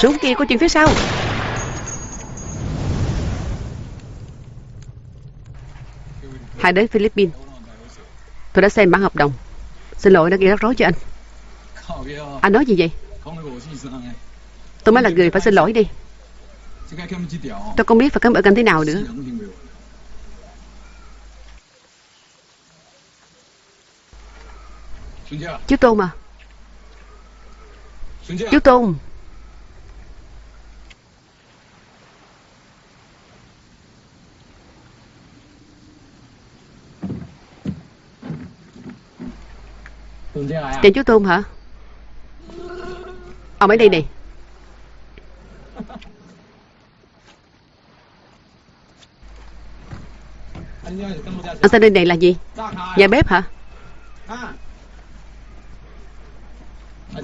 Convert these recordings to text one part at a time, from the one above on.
Súng kia có chuyện phía sau. Hãy đến Philippines, Tôi đã xem bản hợp đồng. Xin lỗi, đã gây rắc rối cho anh. Anh nói gì vậy? Tôi mới là người phải xin lỗi đi. Tôi không biết phải cảm ơn anh thế nào nữa. Chú Tôn à Chú Tôn. Tìm chú Tôn hả? Ông ấy đây này Anh tên đây này là gì? Nhà bếp hả?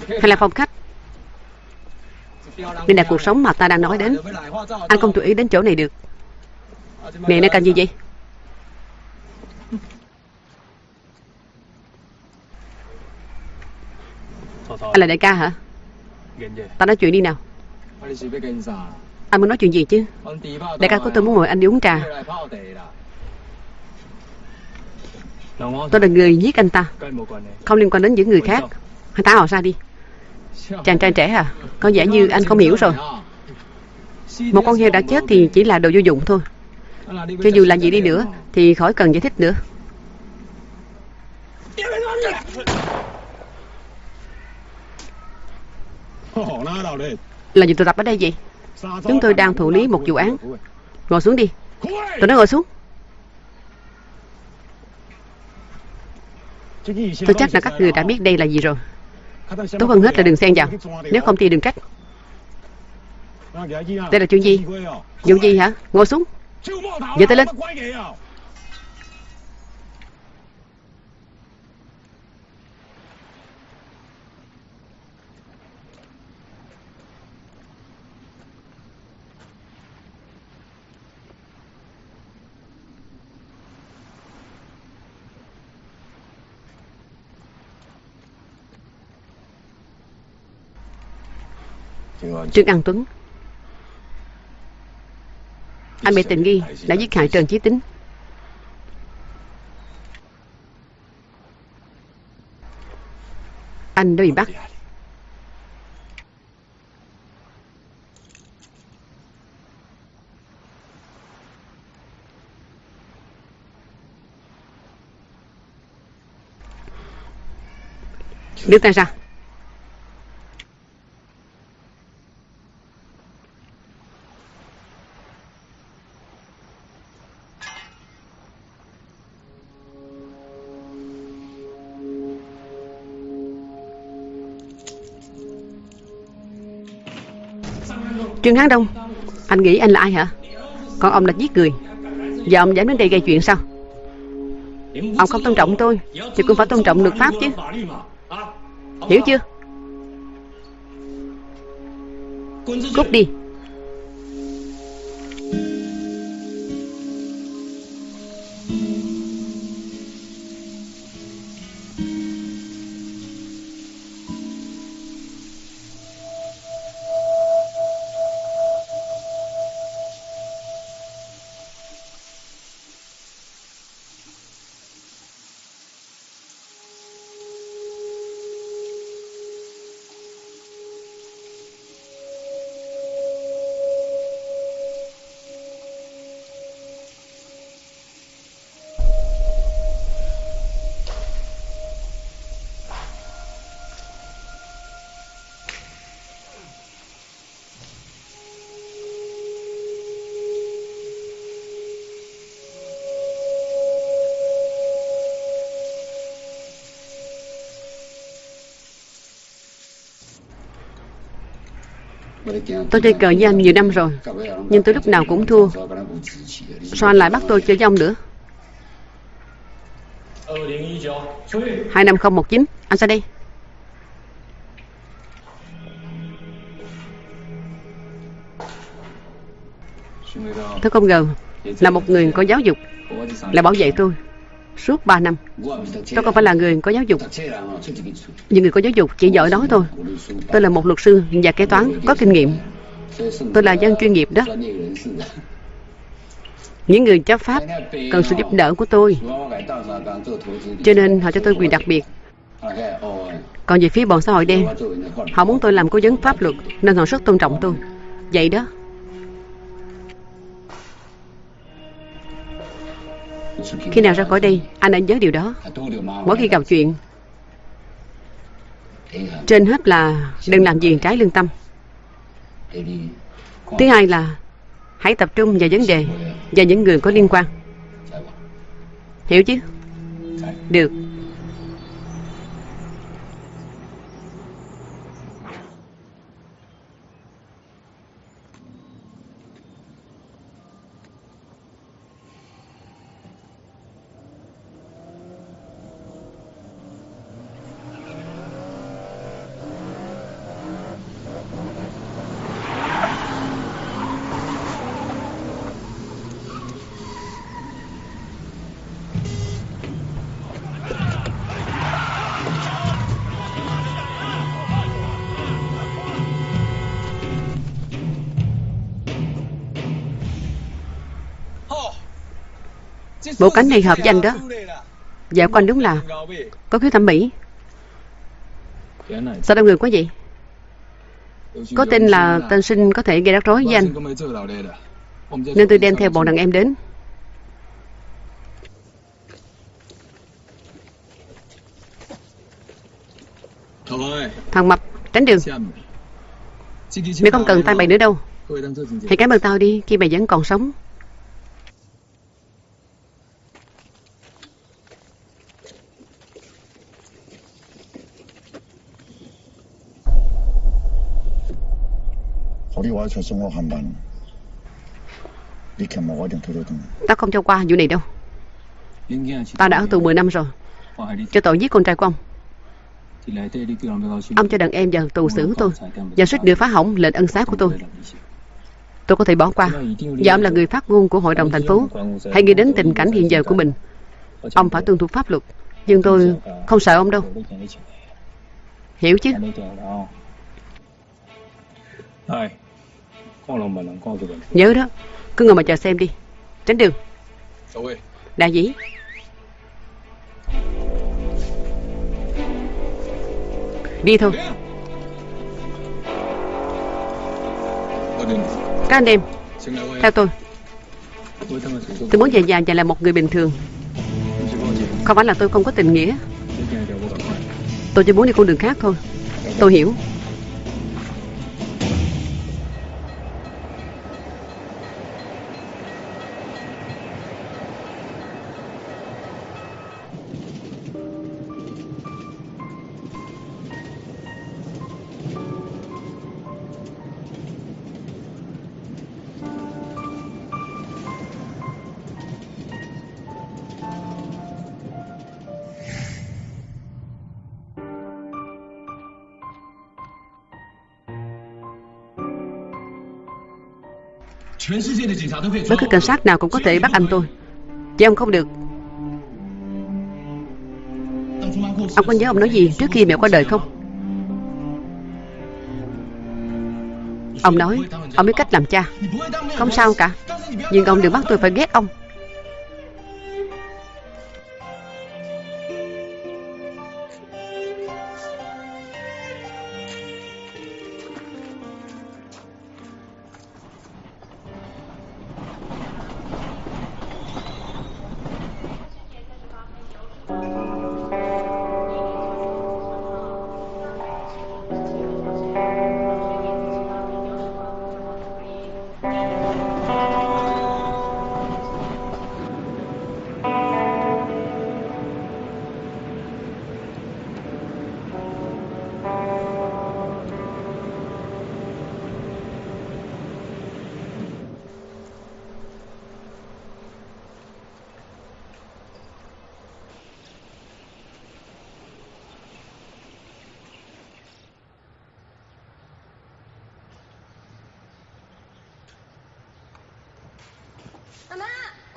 Hay là phòng khách? Đây là cuộc sống mà ta đang nói đến. Anh không chú ý đến chỗ này được. Miệng nó cần gì vậy? Anh là đại ca hả? Ta nói chuyện đi nào. Anh muốn nói chuyện gì chứ? Đại ca của tôi muốn mời anh đi uống trà. Tôi là người giết anh ta. Không liên quan đến những người khác. Hãy thả họ ra đi. Chàng trai trẻ à? Có vẻ như anh không hiểu rồi. Một con heo đã chết thì chỉ là đồ vô dụng thôi. Cho dù là gì đi nữa Thì khỏi cần giải thích nữa Là gì tụ tập ở đây vậy? Chúng tôi đang thủ lý một vụ án. Ngồi xuống đi. Tôi nói ngồi xuống. Tôi chắc là các người đã biết đây là gì rồi. Tốt hơn hết là đừng xen vào. Nếu không thì đừng trách. Đây là chuyện gì? Vụ gì hả? Ngồi xuống. Giơ tay lên. Trương An Tuấn. Anh bị tình nghi đã giết hại Trần Chí Tính. Anh đã bị bắt. Đưa tay ra Trương Hán Đông, Anh nghĩ anh là ai hả? Còn ông là giết người Giờ ông dám đến đây gây chuyện sao? Ông không tôn trọng tôi, Thì cũng phải tôn trọng luật pháp chứ. Hiểu chưa? Cút đi. Tôi chơi cờ với anh nhiều năm rồi, Nhưng tôi lúc nào cũng thua. Sao anh lại bắt tôi chơi với ông nữa? 25019 Anh sao đây? Tôi không ngờ Là một người có giáo dục Là bảo vệ tôi suốt 3 năm. Tôi không phải là người có giáo dục. Những người có giáo dục chỉ giỏi đó thôi. Tôi là một luật sư và kế toán có kinh nghiệm. Tôi là dân chuyên nghiệp đó. Những người chấp pháp cần sự giúp đỡ của tôi. Cho nên họ cho tôi quyền đặc biệt. Còn về phía bọn xã hội đen, họ muốn tôi làm cố vấn pháp luật nên họ rất tôn trọng tôi. Vậy đó. Khi nào ra khỏi đây, anh đã nhớ điều đó. Mỗi khi gặp chuyện, trên hết là đừng làm gì trái lương tâm. Thứ hai là hãy tập trung vào vấn đề và những người có liên quan. Hiểu chứ? Được. Bộ cánh này hợp với anh đó. Dạ của anh đúng là Có khiếu thẩm mỹ. Sao đông người quá vậy? Có tin là tên sinh có thể gây rắc rối với anh. Nên tôi đem theo bọn đàn em đến. Thằng Mập, Tránh đường. Mày không cần tay mày nữa đâu. Hãy cảm ơn tao đi, Khi mày vẫn còn sống. Tao không cho qua vụ này đâu. Tao đã ở tù 10 năm rồi. Cho tội giết con trai của ông. Ông cho đàn em vào tù xử tôi. Và suýt nữa phá hỏng lệnh ân xá của tôi. Tôi có thể bỏ qua. Và ông là người phát ngôn của hội đồng thành phố. Hãy nghĩ đến tình cảnh hiện giờ của mình. Ông phải tuân thủ pháp luật. Nhưng tôi không sợ ông đâu. Hiểu chứ Nhớ đó Cứ ngồi mà chờ xem đi. Tránh đường. Đại dĩ Đi thôi. Các anh em Theo tôi. Tôi muốn về nhà và là một người bình thường. Không phải là tôi không có tình nghĩa. Tôi chỉ muốn đi con đường khác thôi. Tôi hiểu Bất cứ cảnh sát nào cũng có thể bắt anh tôi. Chứ ông không được. Ông có nhớ ông nói gì trước khi mẹ qua đời không? Ông nói, Ông biết cách làm cha. Không sao cả. Nhưng ông đừng bắt tôi phải ghét ông.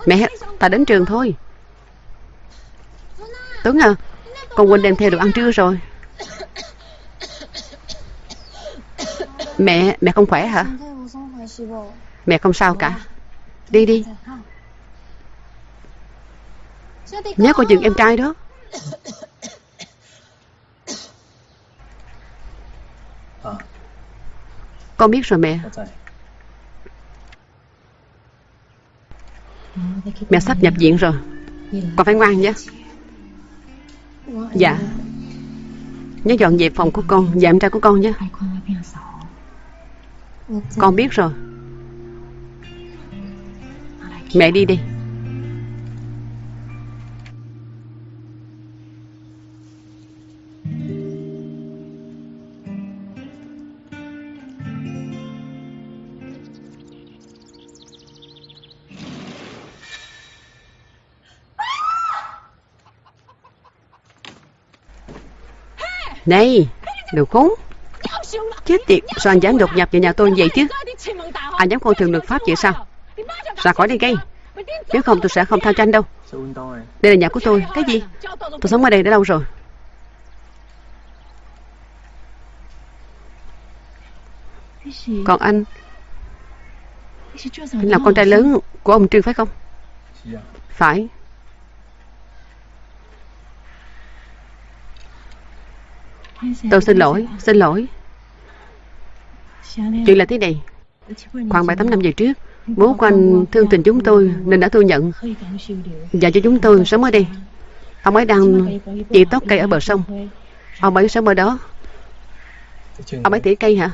Mẹ, ta đến trường thôi. Tuấn à Con quên đem theo đồ ăn trưa rồi. Mẹ, mẹ không khỏe hả? Mẹ không sao cả. Đi đi. Nhớ coi chừng em trai đó. Con biết rồi mẹ. Mẹ sắp nhập viện rồi. Con phải ngoan nhé. Dạ. Nhớ dọn dẹp phòng của con Và em trai của con nhé. Con biết rồi. Mẹ đi đi. Này, Đồ khốn. Chết tiệt, Sao anh dám đột nhập vào nhà tôi vậy chứ? Anh dám coi thường luật pháp vậy sao? Ra khỏi đây ngay. Nếu không tôi sẽ không tha cho anh đâu. Đây là nhà của tôi. Cái gì? Tôi sống ở đây đã lâu rồi. Còn anh Anh là con trai lớn của ông Trương phải không? Phải. Tôi xin lỗi, xin lỗi. Chuyện là thế này. Khoảng 7-8 năm về trước Bố của anh thương tình chúng tôi Nên đã thu nhận. Và cho chúng tôi sống ở đây. Ông ấy đang chỉ tóc cây ở bờ sông. Ông ấy sống ở đó. Ông ấy tỉa cây hả?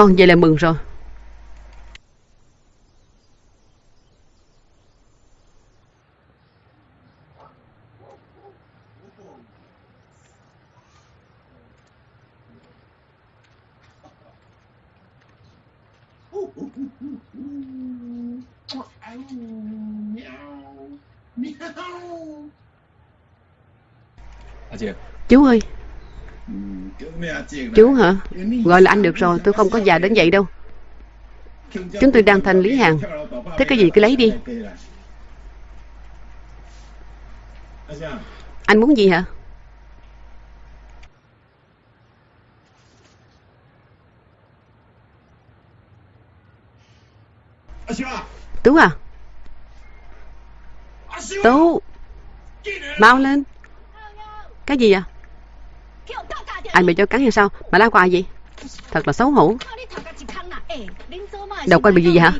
Con vậy là mừng rồi. Chú ơi Chú hả? Gọi là anh được rồi, tôi không có già đến vậy đâu. Chúng tôi đang thanh lý hàng. Thế cái gì cứ lấy đi. Anh muốn gì hả? Tú à? Tú! Mau lên! Cái gì à? Anh bị cho cắn hay sao? Mà la quà gì Thật là xấu hổ. Đầu con bị gì vậy hả?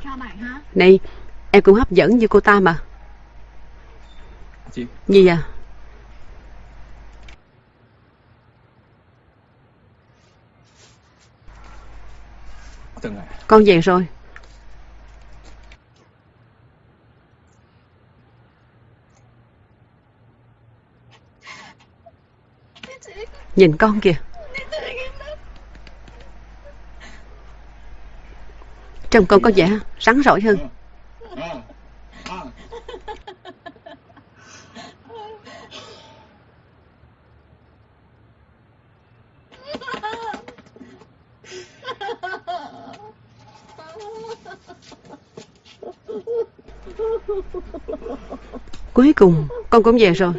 Này Em cũng hấp dẫn như cô ta mà. Gì à Con về rồi Nhìn con kìa. Trông con có vẻ rắn rỏi hơn. Cuối cùng con cũng về rồi.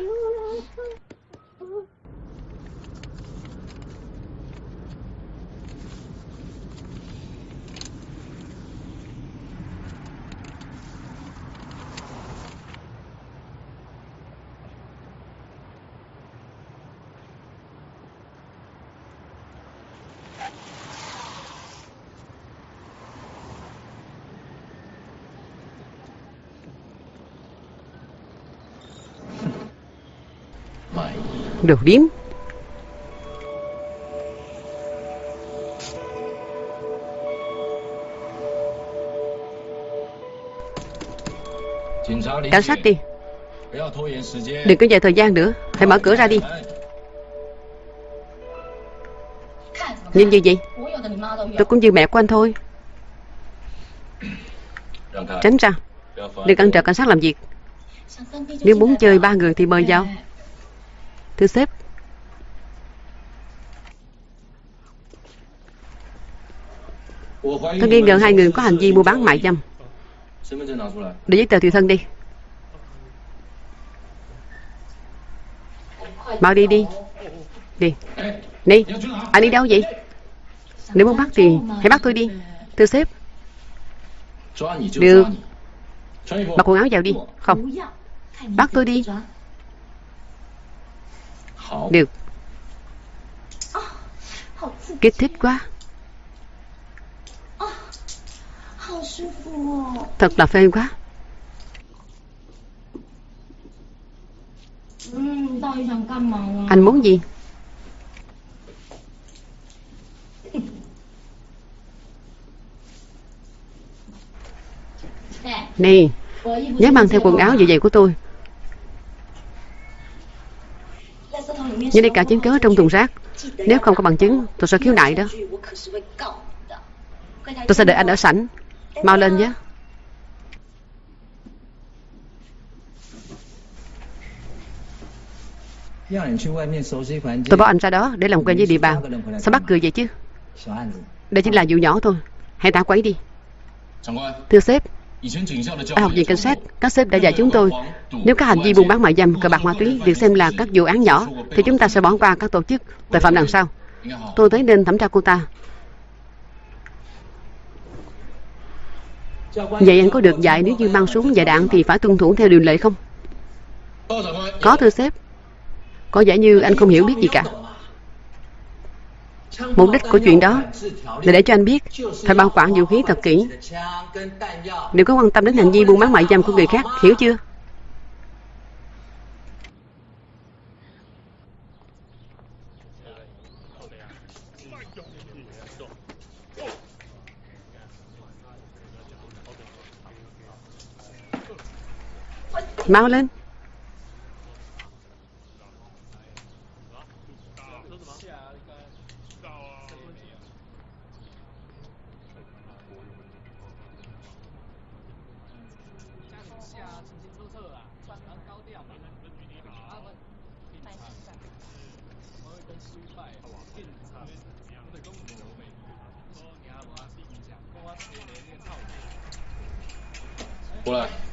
được điểm Cảnh sát đi. Đừng có dài thời gian nữa. Hãy mở cửa ra đi. Nhìn như vậy, Tôi cũng như mẹ của anh thôi. Tránh ra. Đừng cản trở cảnh sát làm việc. Nếu muốn chơi ba người thì mời vào. Thưa sếp Tôi nghi ngờ hai người có hành vi mua bán mại dâm. Để giấy tờ tùy thân đi. Mau đi đi. Đi. Đi. Anh đi đâu vậy? Nếu muốn bắt thì hãy bắt tôi đi. Thưa sếp Được. Mặc quần áo vào đi. Không. Bắt tôi đi. Được. Kích thích quá. Thật là phê quá. Anh muốn gì? Nè. Nhớ mang theo quần áo như vậy của tôi Nhớ đi cả chứng cứ trong thùng rác. Nếu không có bằng chứng Tôi sẽ khiếu nại đó. Tôi sẽ đợi anh ở sảnh. Mau lên nhé. Tôi bảo anh ra đó để làm quen với địa bàn. Sao bắt cười vậy chứ? Đây chỉ là vụ nhỏ thôi. Hãy tả quấy đi. Thưa sếp ở học viện cảnh sát các sếp đã dạy chúng tôi. nếu các hành vi buôn bán mại dâm cờ bạc ma túy được xem là các vụ án nhỏ thì chúng ta sẽ bỏ qua các tổ chức. Tội phạm đằng sau tôi thấy nên thẩm tra cô ta. Vậy anh có được dạy nếu như mang súng và đạn thì phải tuân thủ theo điều lệ không? Có thưa sếp. Có vẻ như anh không hiểu biết gì cả Mục đích của chuyện đó là để cho anh biết phải bảo quản vũ khí thật kỹ. Đừng có quan tâm đến hành vi buôn bán mại dâm của người khác, hiểu chưa? Mau lên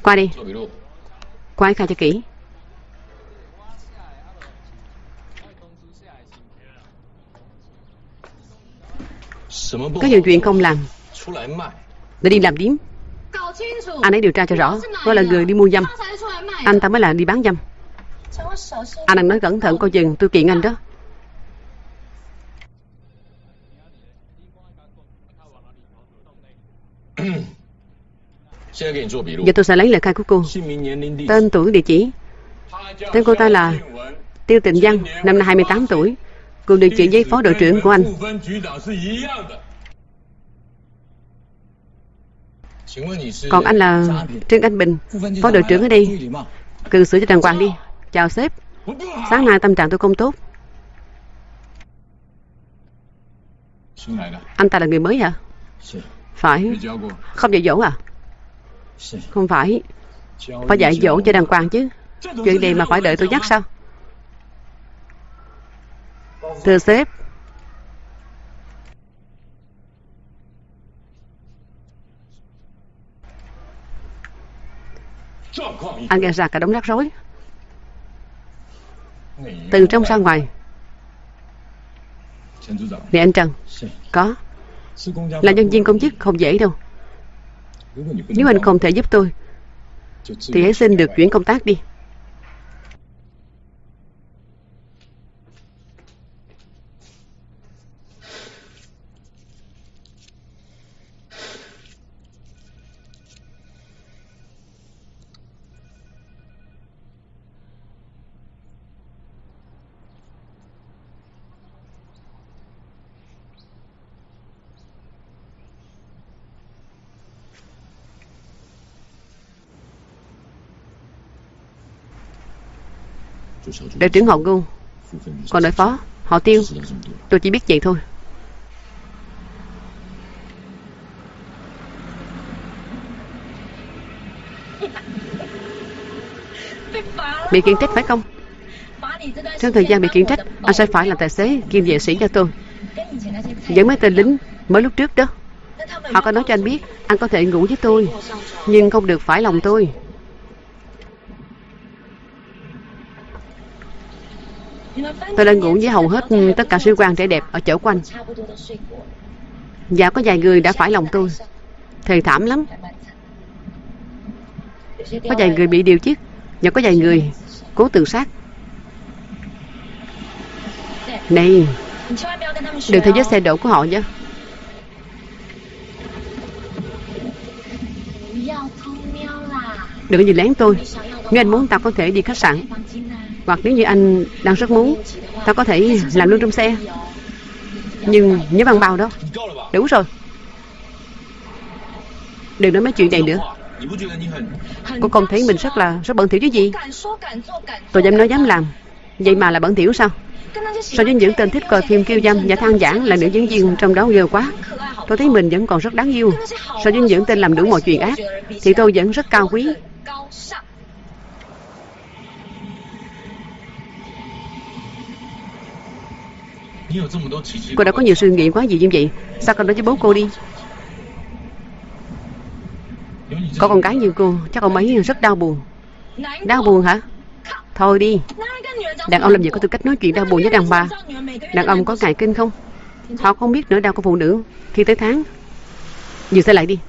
Qua đi. Qua khai cho kỹ. Có nhiều chuyện không làm. Để đi làm điếm. Anh ấy điều tra cho rõ. Tôi là người đi mua dâm. Anh ta mới là đi bán dâm. Anh đang nói cẩn thận coi chừng tôi kiện anh đó Giờ tôi sẽ lấy lời khai của cô. Tên tuổi địa chỉ. Tên cô ta là Tiêu Tịnh Văn Năm nay 28 tuổi Cùng được chỉ giấy phó đội trưởng của anh. Còn anh là Trương Anh Bình Phó đội trưởng ở đây. Cư xử cho đàng hoàng đi. Chào sếp. Sáng nay tâm trạng tôi không tốt. Anh ta là người mới hả? Phải. Không dạy dỗ à không phải. Phải dạy dỗ cho đàng hoàng chứ. Chuyện này mà phải đợi tôi nhắc sao? Thưa sếp. Anh gây ra cả đống rắc rối. Từ trong ra ngoài. Nè anh Trần. Có. Là nhân viên công chức không dễ đâu nếu anh không thể giúp tôi Thì hãy xin được chuyển công tác đi Đội trưởng họ ngu Còn đội phó, Họ tiêu, Tôi chỉ biết vậy thôi. Bị kiện trách phải không? Trong thời gian bị kiện trách, Anh sẽ phải làm tài xế, kiêm vệ sĩ cho tôi. Dẫn mấy tên lính mới lúc trước đó. Họ có nói cho anh biết, Anh có thể ngủ với tôi, Nhưng không được phải lòng tôi. Tôi đã ngủ với hầu hết tất cả sĩ quan trẻ đẹp ở chỗ quanh Và dạ, có vài người đã phải lòng tôi. Thề thảm lắm. Có vài người bị điều chiếc Và có vài người cố tự sát. Này, Đừng theo vết xe đổ của họ nhé. Đừng gì lén tôi. Nếu anh muốn, tao có thể đi khách sạn. Hoặc nếu như anh đang rất muốn, Tao có thể làm luôn trong xe. Nhưng nhớ bằng bao đó. Đủ rồi. Đừng nói mấy chuyện này nữa. Cô không thấy mình rất là, rất bẩn thỉu chứ gì? Tôi dám nói dám làm. Vậy mà là bẩn thỉu sao? So với những tên thích coi phim kiêu dâm và than giảng là nữ diễn viên trong đó ghê quá. Tôi thấy mình vẫn còn rất đáng yêu. So với những tên làm đủ mọi chuyện ác, Thì tôi vẫn rất cao quý. Cô đã có nhiều suy nghĩ quá gì như vậy. Sao con nói với bố cô đi? Có con gái như cô, Chắc ông ấy rất đau buồn. Đau buồn hả? Thôi đi. Đàn ông làm gì có tư cách nói chuyện đau buồn với đàn bà? Đàn ông có ngại kinh không? Họ không biết nỗi đau của phụ nữ. Khi tới tháng, Dừng xe lại đi.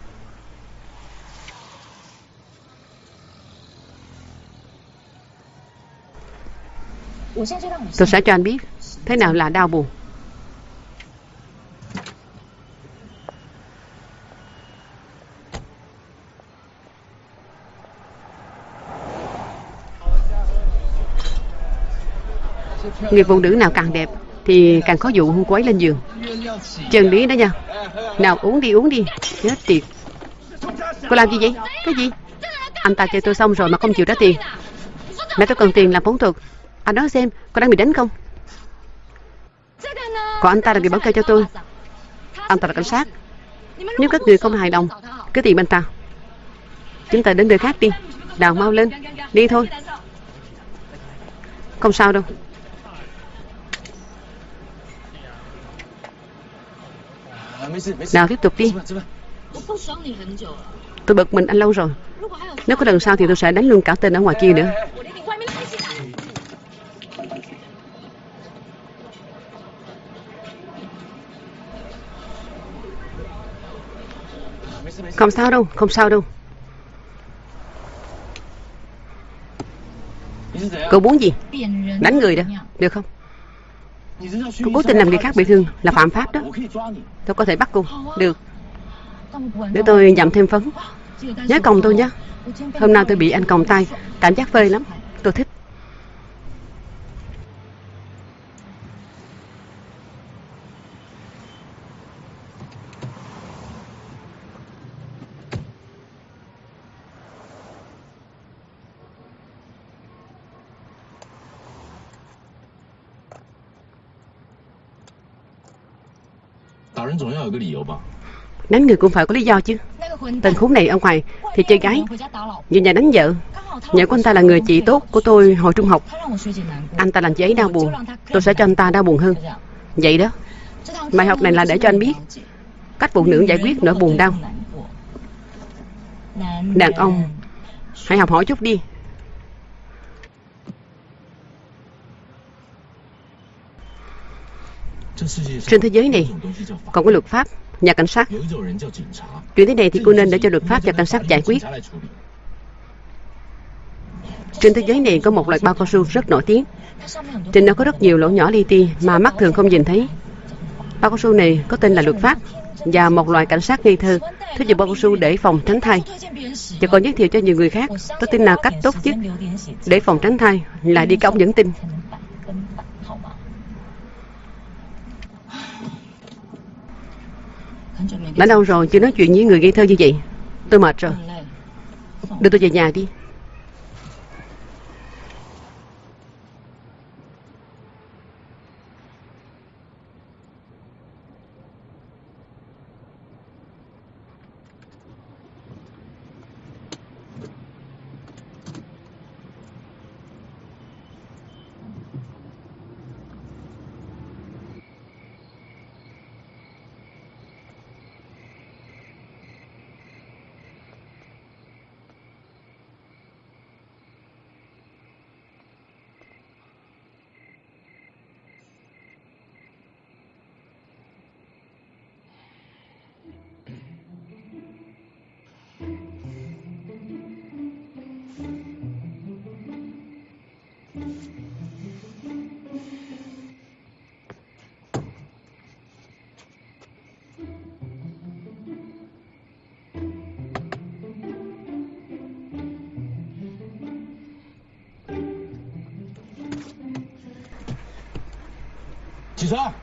Tôi sẽ cho anh biết. Thế nào là đau buồn? Người phụ nữ nào càng đẹp Thì càng có dụ cô ấy lên giường. Chân lý đó nha. Nào uống đi uống đi. Chết tiệt. Cô làm gì vậy? Cái gì? Anh ta chơi tôi xong rồi mà không chịu trả tiền. Mẹ tôi cần tiền làm phẫu thuật. Anh nói xem, cô đang bị đánh không? Còn anh ta là người báo cáo cho tôi. Anh ta là cảnh sát. Nếu các người không hài lòng, Cứ tìm anh ta. Chúng ta đến nơi khác đi. Đào mau lên. Đi thôi. Không sao đâu. Nào, tiếp tục đi. Tôi bực mình anh lâu rồi. Nếu có lần sau thì tôi sẽ đánh luôn cả tên ở ngoài kia nữa. Không sao đâu, không sao đâu. Cậu muốn gì? Đánh người đó, được không? Cô cố tình làm người khác bị thương là phạm pháp đó. Tôi có thể bắt cô. Được. Để tôi dặm thêm phấn. Nhớ còng tôi nhé. Hôm nay tôi bị anh còng tay. Cảm giác phê lắm. Tôi thích. Đánh người cũng phải có lý do chứ. Tên khốn này ở ngoài thì chơi gái. Về nhà đánh vợ. Nhà của anh ta là người chị tốt của tôi hồi trung học. Anh ta làm chị ấy đau buồn. Tôi sẽ cho anh ta đau buồn hơn. Vậy đó. Bài học này là để cho anh biết Cách phụ nữ giải quyết nỗi buồn đau. Đàn ông, Hãy học hỏi chút đi. Trên thế giới này còn có luật pháp, nhà cảnh sát. Chuyện thế này thì cô nên để cho luật pháp và cảnh sát giải quyết. Trên thế giới này có một loại bao cao su rất nổi tiếng. Trên nó có rất nhiều lỗ nhỏ li ti mà mắt thường không nhìn thấy. Bao cao su này có tên là luật pháp và một loại cảnh sát ngây thơ thích dùng bao cao su để phòng tránh thai. Và còn giới thiệu cho nhiều người khác, tôi tin là cách tốt nhất để phòng tránh thai là đi cái ống dẫn tinh. Đã lâu rồi chưa nói chuyện với người ngây thơ như vậy. Tôi mệt rồi. Đưa tôi về nhà đi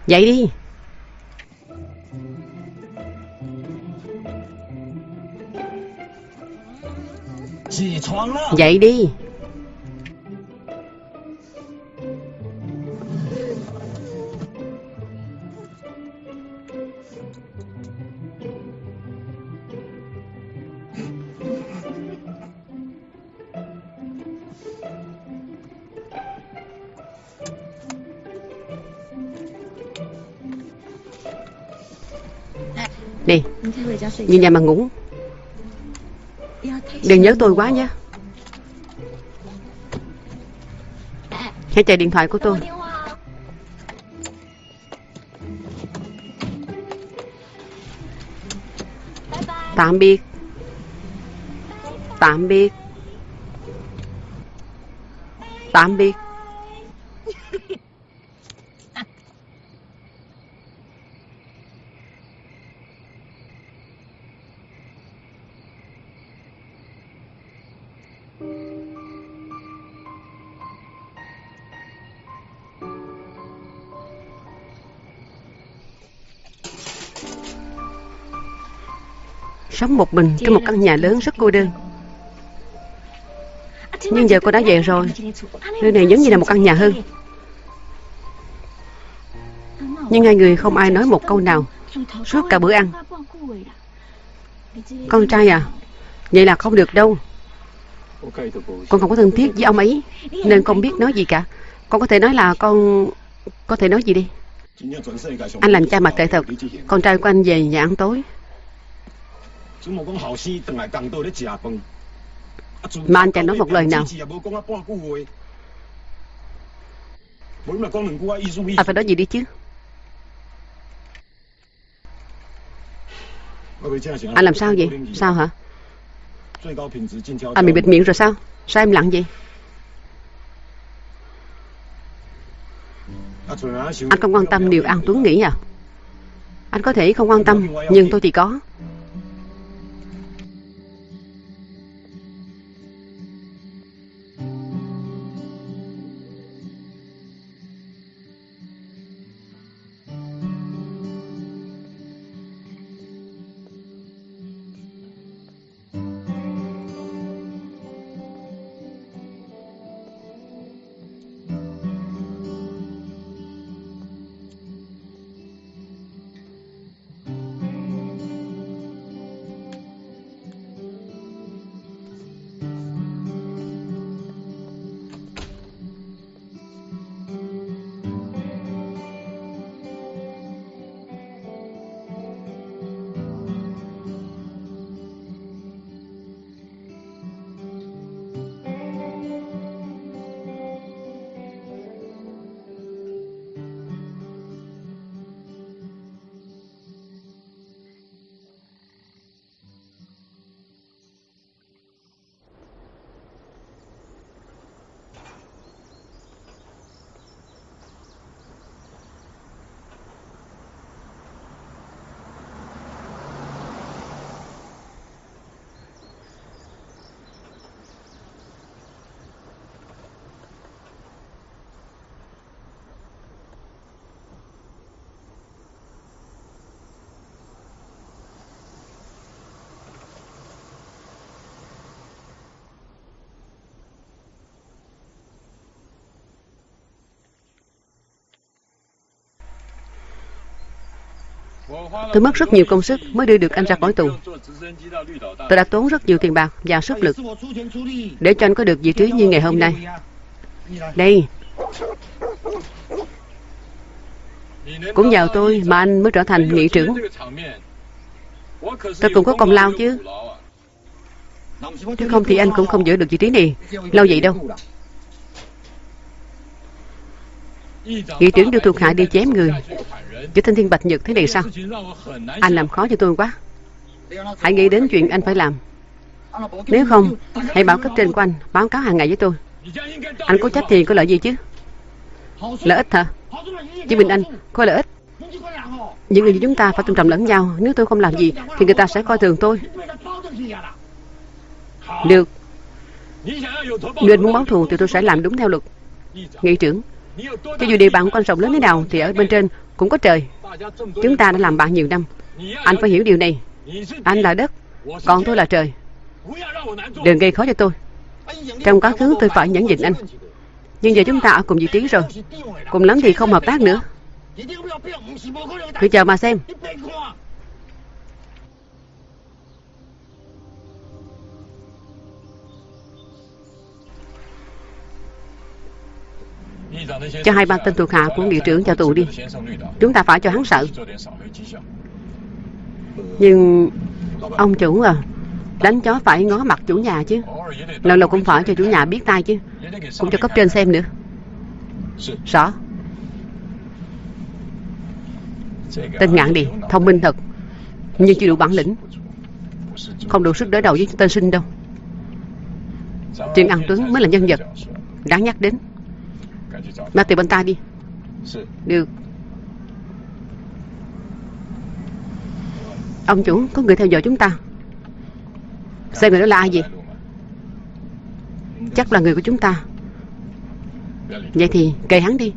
Dậy đi. Dậy đi Về nhà mà ngủ. Đừng nhớ tôi quá nhé. Hãy chạy điện thoại của tôi. Tạm biệt. Tạm biệt. Tạm biệt Sống một mình trong một căn nhà lớn rất cô đơn. Nhưng giờ cô đã về rồi. Nơi này giống như là một căn nhà hơn. Nhưng hai người không ai nói một câu nào. Suốt cả bữa ăn. Con trai à Vậy là không được đâu. Con không có thân thiết với ông ấy, Nên không biết nói gì cả. Con có thể nói là con Có thể nói gì đi. Anh làm cha mặt tệ thật. Con trai của anh về nhà ăn tối mà anh chẳng nói một lời nào. Anh phải nói gì đi chứ? Anh làm sao vậy? Sao hả? Anh bị bịt miệng rồi sao? Sao em lặng vậy? Anh không quan tâm điều An Tuấn nghĩ à? Anh có thể không quan tâm Nhưng tôi thì có Tôi mất rất nhiều công sức mới đưa được anh ra khỏi tù. Tôi đã tốn rất nhiều tiền bạc và sức lực để cho anh có được vị trí như ngày hôm nay. Đây. Cũng nhờ tôi mà anh mới trở thành nghị trưởng. Tôi cũng có công lao chứ. chứ không thì anh cũng không giữ được vị trí này lâu vậy đâu. Nghị trưởng đưa thuộc hạ đi chém người với thanh thiên bạch nhật thế này sao? Anh làm khó cho tôi quá. Hãy nghĩ đến chuyện anh phải làm. Nếu không, Hãy bảo cấp trên của anh, báo cáo hàng ngày với tôi. Anh có trách thì có lợi gì chứ? Lợi ích hả? Chứ mình anh, có lợi ích. Những người như chúng ta phải tôn trọng lẫn nhau. Nếu tôi không làm gì, Thì người ta sẽ coi thường tôi. Được. Nếu anh muốn báo thù, thì tôi sẽ làm đúng theo luật. Nghị trưởng, Cho dù địa bàn quan rộng lớn thế nào, Thì ở bên trên cũng có trời. Chúng ta đã làm bạn nhiều năm. Anh phải hiểu điều này. Anh là đất, Còn tôi là trời. Đừng gây khó cho tôi. Trong quá khứ tôi phải nhẫn nhịn anh. Nhưng giờ chúng ta ở cùng vị trí rồi. Cùng lắm thì không hợp tác nữa. Cứ chờ mà xem. Cho hai ba tên thuộc hạ của nghị trưởng vào tù đi. Chúng ta phải cho hắn sợ. Nhưng Ông chủ à Đánh chó phải ngó mặt chủ nhà chứ. Lâu lâu cũng phải cho chủ nhà biết tay chứ. Cũng cho cấp trên xem nữa. Rõ. Tên ngạn đi, Thông minh thật, Nhưng chưa đủ bản lĩnh. Không đủ sức đối đầu với tên sinh đâu. Trương An Tuấn mới là nhân vật Đáng nhắc đến. Mang tiền bên tay đi. Được. Ông chủ có người theo dõi chúng ta. Xem người đó là ai vậy? Chắc là người của chúng ta. Vậy thì kề hắn đi.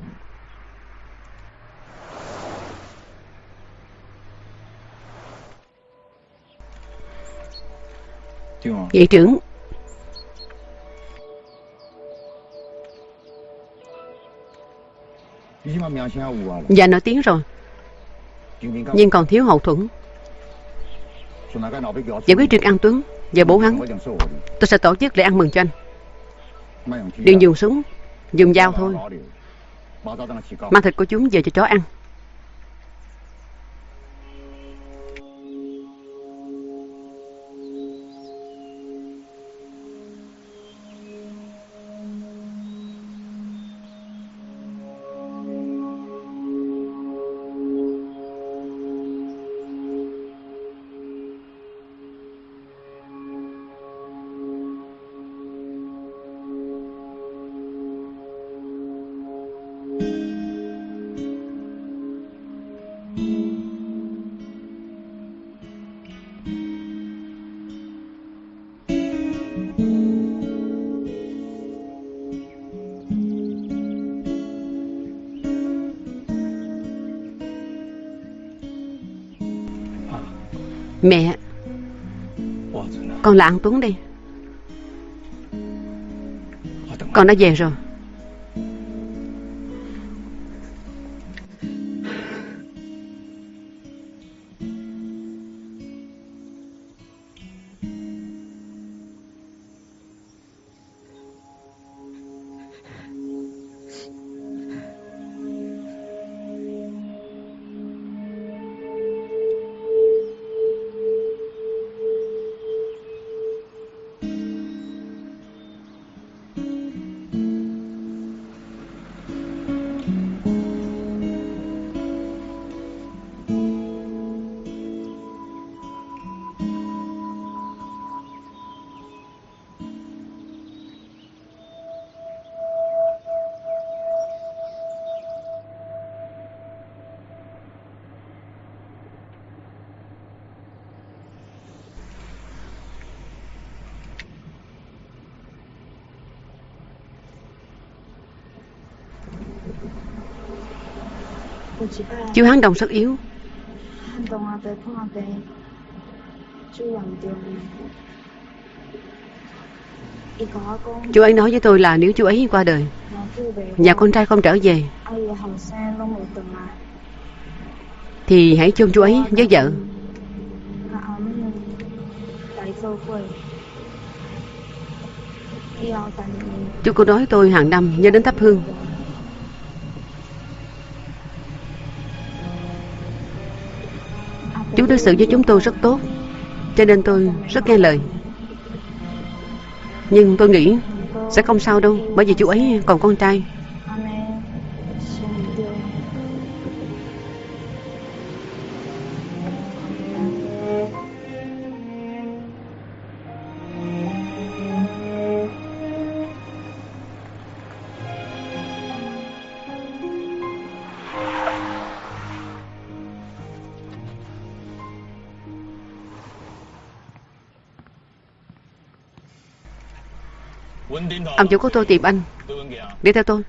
Vị trưởng Dạ nổi tiếng rồi. Nhưng còn thiếu hậu thuẫn. Giải quyết Trương An Tuấn Và bố hắn, Tôi sẽ tổ chức lễ ăn mừng cho anh. Đừng dùng súng, Dùng dao thôi. Mang thịt của chúng về cho chó ăn. Mẹ. Con là An Tuấn đây. Con đã về rồi Chú Hán Đồng rất yếu. Chú ấy nói với tôi là nếu chú ấy qua đời Nhà con trai không trở về Thì hãy chôn chú ấy với vợ. Chú cô nói tôi hàng năm nhớ đến thắp hương đối xử với chúng tôi rất tốt, Cho nên tôi rất nghe lời. Nhưng tôi nghĩ Sẽ không sao đâu, Bởi vì chú ấy còn con trai. Ông chủ của tôi tìm anh. Đi theo tôi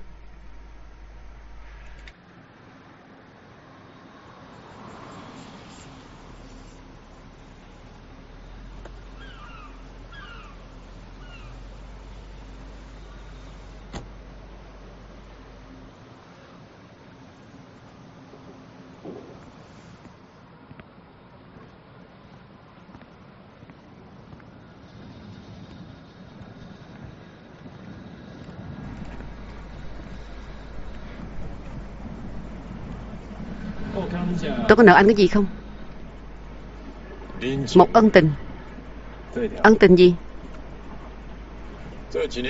Tôi có nợ anh cái gì không? Một ân tình. Ân tình gì?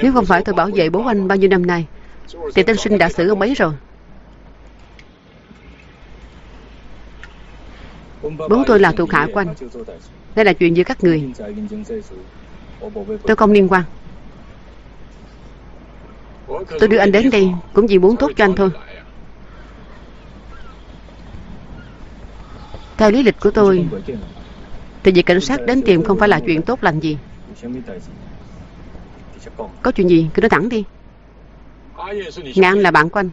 Nếu không phải tôi bảo vệ bố anh bao nhiêu năm nay Thì tên sinh đã xử ông ấy rồi. Bố tôi là thuộc hạ của anh. Đây là chuyện giữa các người. Tôi không liên quan. Tôi đưa anh đến đây Cũng vì muốn tốt cho anh thôi Theo lý lịch của tôi, Thì việc cảnh sát đến tìm không phải là chuyện tốt lành gì. Có chuyện gì cứ nói thẳng đi. Ngạn là bạn của anh.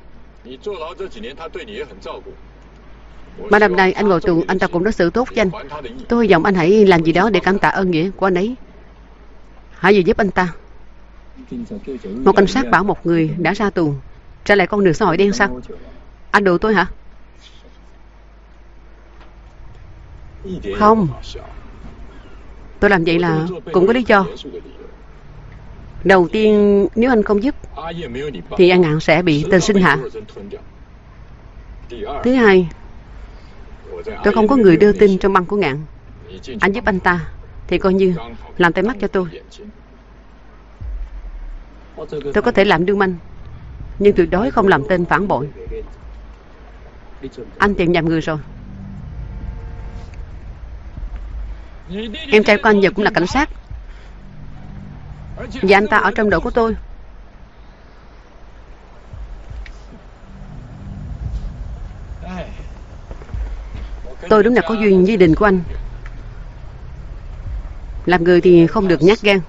Ba năm nay anh ngồi tù, Anh ta cũng đối xử tốt với anh. Tôi hy vọng anh hãy làm gì đó để cảm tạ ơn nghĩa của anh ấy. Hãy gì giúp anh ta? Một cảnh sát bảo một người đã ra tù, Trả lại con đường xã hội đen sao? Anh đùa tôi hả? Không. Tôi làm vậy là cũng có lý do. Đầu tiên, nếu anh không giúp, Thì e anh ngạn sẽ bị tên sinh hạ. Thứ hai, Tôi không có người đưa tin trong băng của ngạn. Anh giúp anh ta, Thì coi như làm tay mắt cho tôi. Tôi có thể làm đương manh, Nhưng tuyệt đối không làm tên phản bội. Anh tìm nhầm người rồi. Em trai của anh giờ cũng là cảnh sát. Và anh ta ở trong đội của tôi. Tôi đúng là có duyên với đình của anh. Làm người thì không được nhát gan.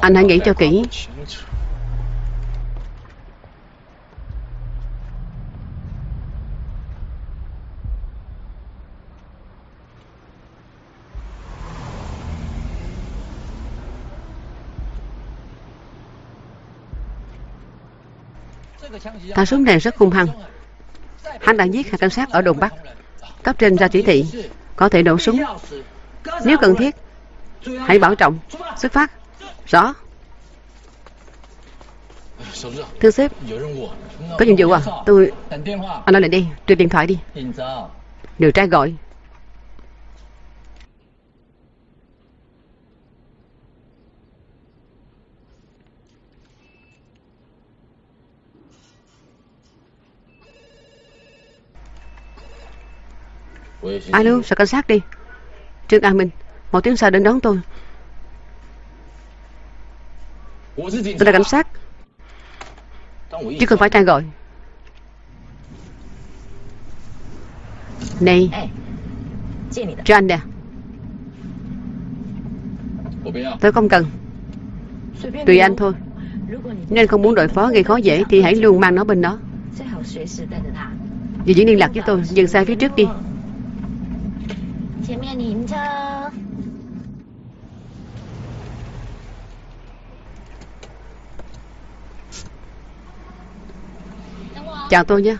Anh hãy nghĩ cho kỹ. Thằng súng này rất hung hăng. Hắn đã giết hai cảnh sát ở đồn Bắc. Cấp trên ra chỉ thị, Có thể nổ súng. Nếu cần thiết, Hãy bảo trọng, Xuất phát. Rõ. Thưa sếp, Có nhiệm vụ à? Tôi Anh nói lại đi Truyền điện thoại đi. Điều tra gọi. Alo, sở cảnh sát đi? Trương An Minh Một tiếng sau đến đón tôi. Tôi là cảnh sát. Chứ không phải trai gọi. Này Cho anh nè. Tôi không cần. Tùy anh thôi. Nên không muốn đội phó gây khó dễ Thì hãy luôn mang nó bên đó. Vì diễn liên lạc với tôi Dừng xe phía trước đi. 前面停车。Chào tôi nhé.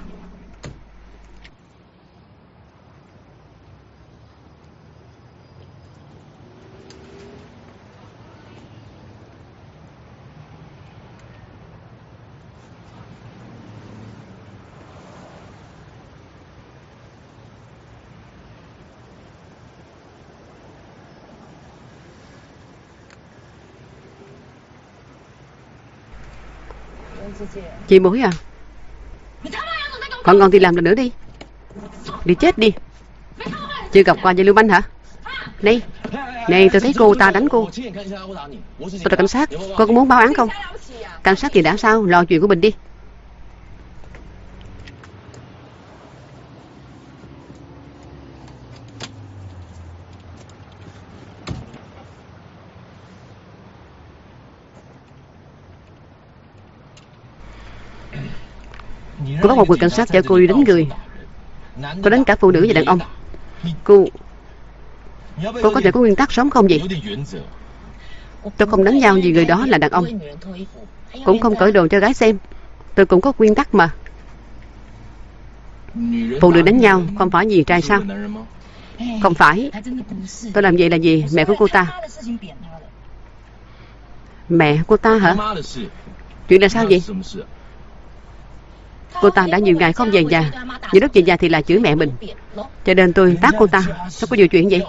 Chị mối à? Còn ngon thì làm lần nữa đi. Đi chết đi. Chưa gặp qua dây Lưu Manh hả? Này Này, tôi thấy cô ta đánh cô. Tôi là cảnh sát, Cô có muốn báo án không? Cảnh sát thì đã sao? Lo chuyện của mình đi. Cô bắt một người cảnh sát cho cô đi đánh người. Cô đánh cả phụ nữ và đàn ông. Cô Cô có thể có nguyên tắc sống không vậy? Tôi không đánh nhau vì người đó là đàn ông. Cũng không cởi đồ cho gái xem. Tôi cũng có nguyên tắc mà. Phụ nữ đánh nhau không phải vì trai sao? Không phải. Tôi làm vậy là gì Mẹ của cô ta. Mẹ cô ta hả? Chuyện là sao vậy? Cô ta đã nhiều ngày không về nhà. Những lúc về nhà thì là chửi mẹ mình. Cho nên tôi tát cô ta. Sao có nhiều chuyện vậy?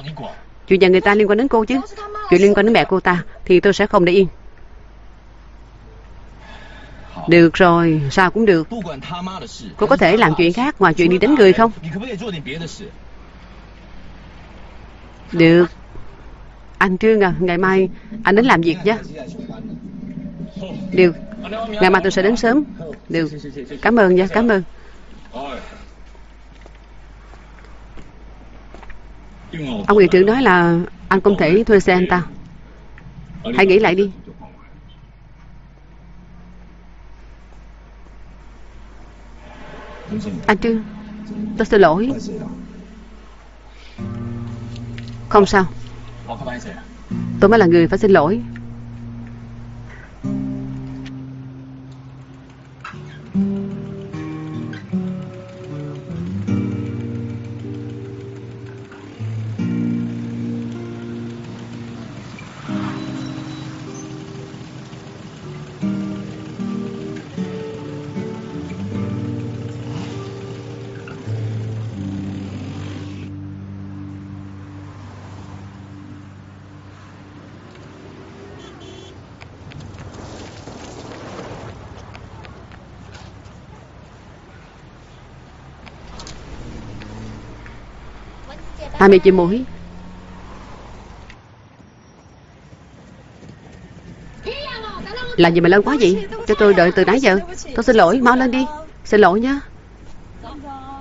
Chuyện nhà người ta liên quan đến cô chứ. Chuyện liên quan đến mẹ cô ta Thì tôi sẽ không để yên. Được rồi, sao cũng được. Cô có thể làm chuyện khác ngoài chuyện đi đánh người không? Được. Anh Trương à, ngày mai anh đến làm việc nhé. Được. Ngày mai tôi sẽ đến sớm. Được Cảm ơn nha, cảm ơn. Ông nghị trưởng nói là Anh không thể thuê xe anh ta. Hãy nghĩ lại đi. Anh Trương Tôi xin lỗi. Không sao. Tôi mới là người phải xin lỗi mươi chị muối Làm gì mà lâu quá vậy? Cho tôi đợi từ nãy giờ. Tôi xin lỗi, mau lên đi. Xin lỗi nhé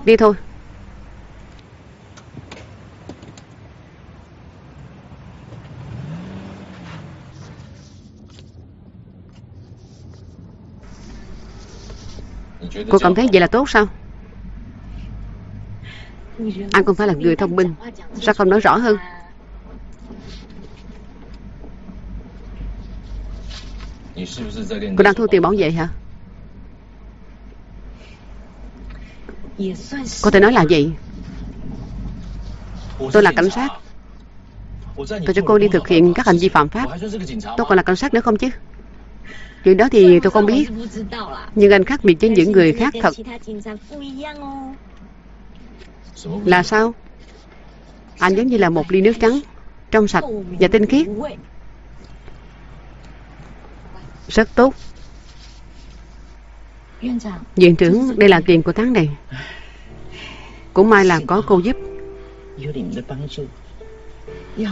Đi thôi. Cô cảm thấy vậy là tốt sao? Anh không phải là người thông minh. Sao không nói rõ hơn? Cô đang thu tiền bảo vệ hả? Có thể nói là gì? Tôi là cảnh sát. Tôi cho cô đi thực hiện các hành vi phạm pháp. Tôi còn là cảnh sát nữa không chứ? Chuyện đó thì tôi không biết. Nhưng anh khác biệt với những người khác thật là sao? Anh giống như là một ly nước trắng Trong sạch và tinh khiết. Rất tốt. Viện trưởng, đây là tiền của tháng này. Cũng may là có cô giúp.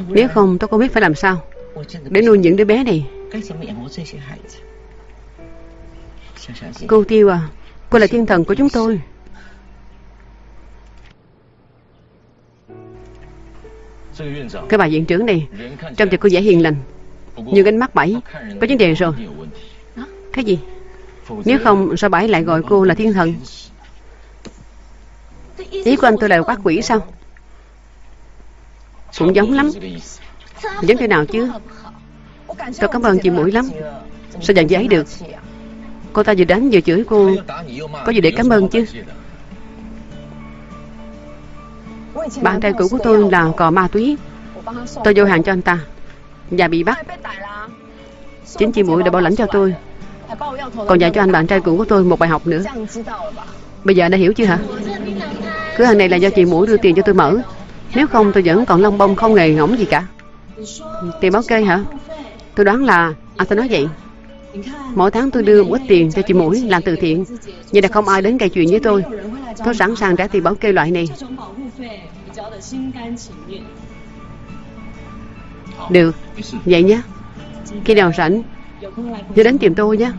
Nếu không, tôi không biết phải làm sao Để nuôi những đứa bé này. Cô Tiêu à Cô là thiên thần của chúng tôi. Cái bà viện trưởng này Trông thì cô dễ hiền lành Nhưng ánh mắt bảy Có vấn đề rồi. Cái gì? Nếu không sao bảy lại gọi cô là thiên thần? Ý của anh tôi là quát quỷ sao? Cũng giống lắm. Giống thế nào chứ? Tôi cảm ơn chị mũi lắm. Sao giận giấy được? Cô ta vừa đánh vừa chửi cô. Có gì để cảm ơn chứ bạn trai cũ của tôi là cò ma túy. Tôi vô hàng cho anh ta. Và bị bắt. Chính chị muội đã bảo lãnh cho tôi. Còn dạy cho anh bạn trai cũ của tôi một bài học nữa. Bây giờ đã hiểu chưa hả? Cửa hàng này là do chị muội đưa tiền cho tôi mở. Nếu không, tôi vẫn còn lông bông không nghề ngỗng gì cả. Tiền báo kê hả? Tôi đoán là anh ta nói vậy. Mỗi tháng tôi đưa một ít tiền cho chị mũi làm từ thiện. Vậy là không ai đến gây chuyện với tôi. Tôi sẵn sàng trả tiền bảo kê loại này. Được. Vậy nhé. Khi nào rảnh Nhớ đến tìm tôi nhé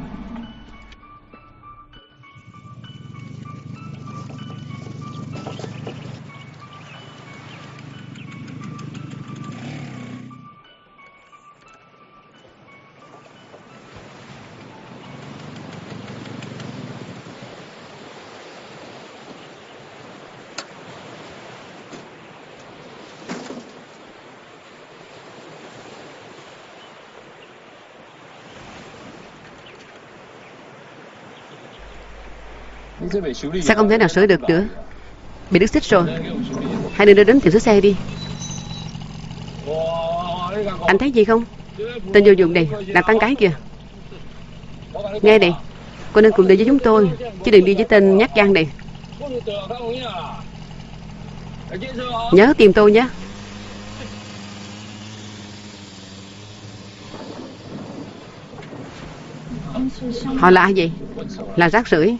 Sao không thể nào sửa được nữa? Bị đứt xích rồi. Hai đứa đưa đến tiệm sửa xe đi. Anh thấy gì không? Tên vô dụng này Là tăng cái kìa. Nghe này Cô nên cùng đi với chúng tôi. Chứ đừng đi với tên nhát gan này. Nhớ tìm tôi nhé. Họ là ai vậy? Là rác rưởi.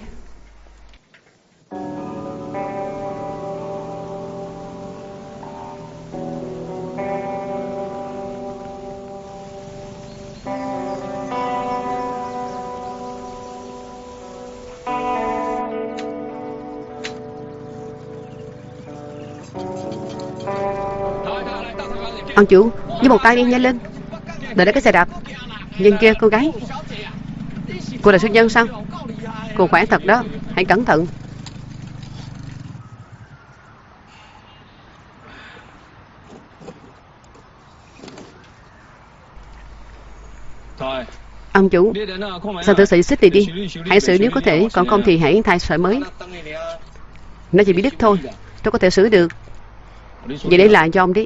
Ông chủ Với một tay đi nhanh lên. Đợi đó cái xe đạp. Nhìn kia cô gái. Cô là xuất nhân sao? Cô khỏe thật đó. Hãy cẩn thận. Ông chủ Sao thử sĩ xích đi? đi Hãy xử nếu có thể Còn không thì hãy thay sợi mới. Nó chỉ bị đứt thôi. Tôi có thể xử được. Vậy để lại cho ông đi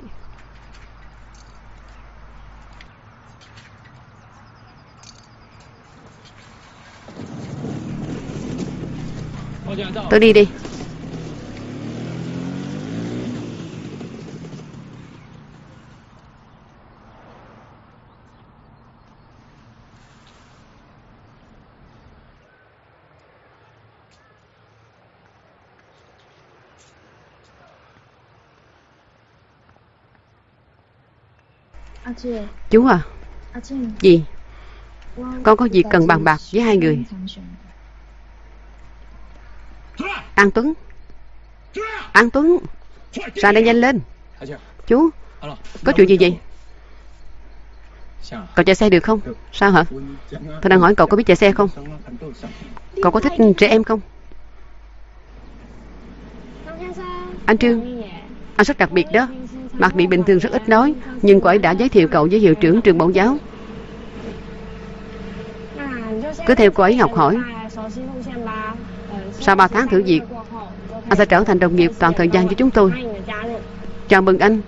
Tôi đi đi. Chú à? Gì? Con có việc cần bàn bạc với hai người An Tuấn. An Tuấn. Ra đây nhanh lên. Chú, Có chuyện gì vậy? Cậu chạy xe được không? Sao hả? Tôi đang hỏi cậu có biết chạy xe không? Cậu có thích trẻ em không? Anh Trương, Anh rất đặc biệt đó. Mặt bị bình thường rất ít nói, Nhưng cô ấy đã giới thiệu cậu với hiệu trưởng trường mẫu giáo. Cứ theo cô ấy học hỏi sau 3 tháng thử việc, Anh sẽ trở thành đồng nghiệp toàn thời gian với chúng tôi. Chào mừng anh.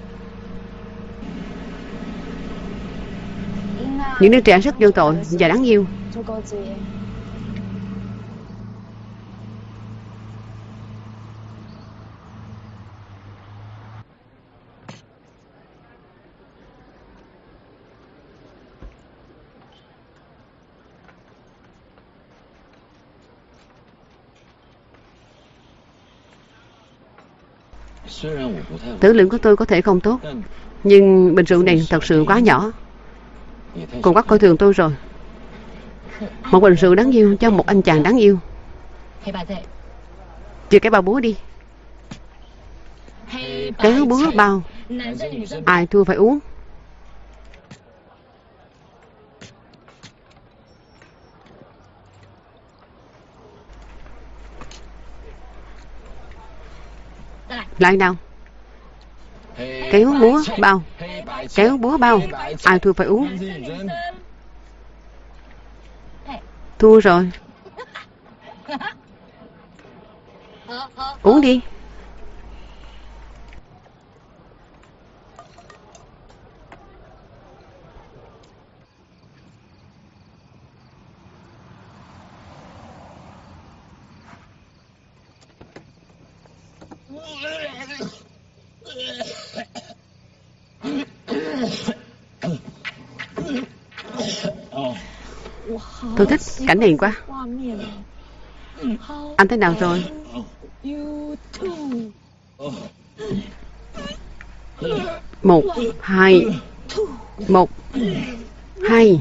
Những đứa trẻ rất vô tội và đáng yêu. Tử lượng của tôi có thể không tốt Nhưng bình rượu này thật sự quá nhỏ. Cô quá coi thường tôi rồi. Một bình rượu đáng yêu cho một anh chàng đáng yêu. Chia cái bao búa đi. Kéo búa bao. Ai thua phải uống Lại nào? Kéo búa bao. Kéo búa bao. Ai thua phải uống? Thua rồi. Uống đi. Tôi thích cảnh này quá. Anh thế nào rồi? Một, Hai Một, Hai.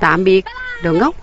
Tạm biệt, Đồ ngốc.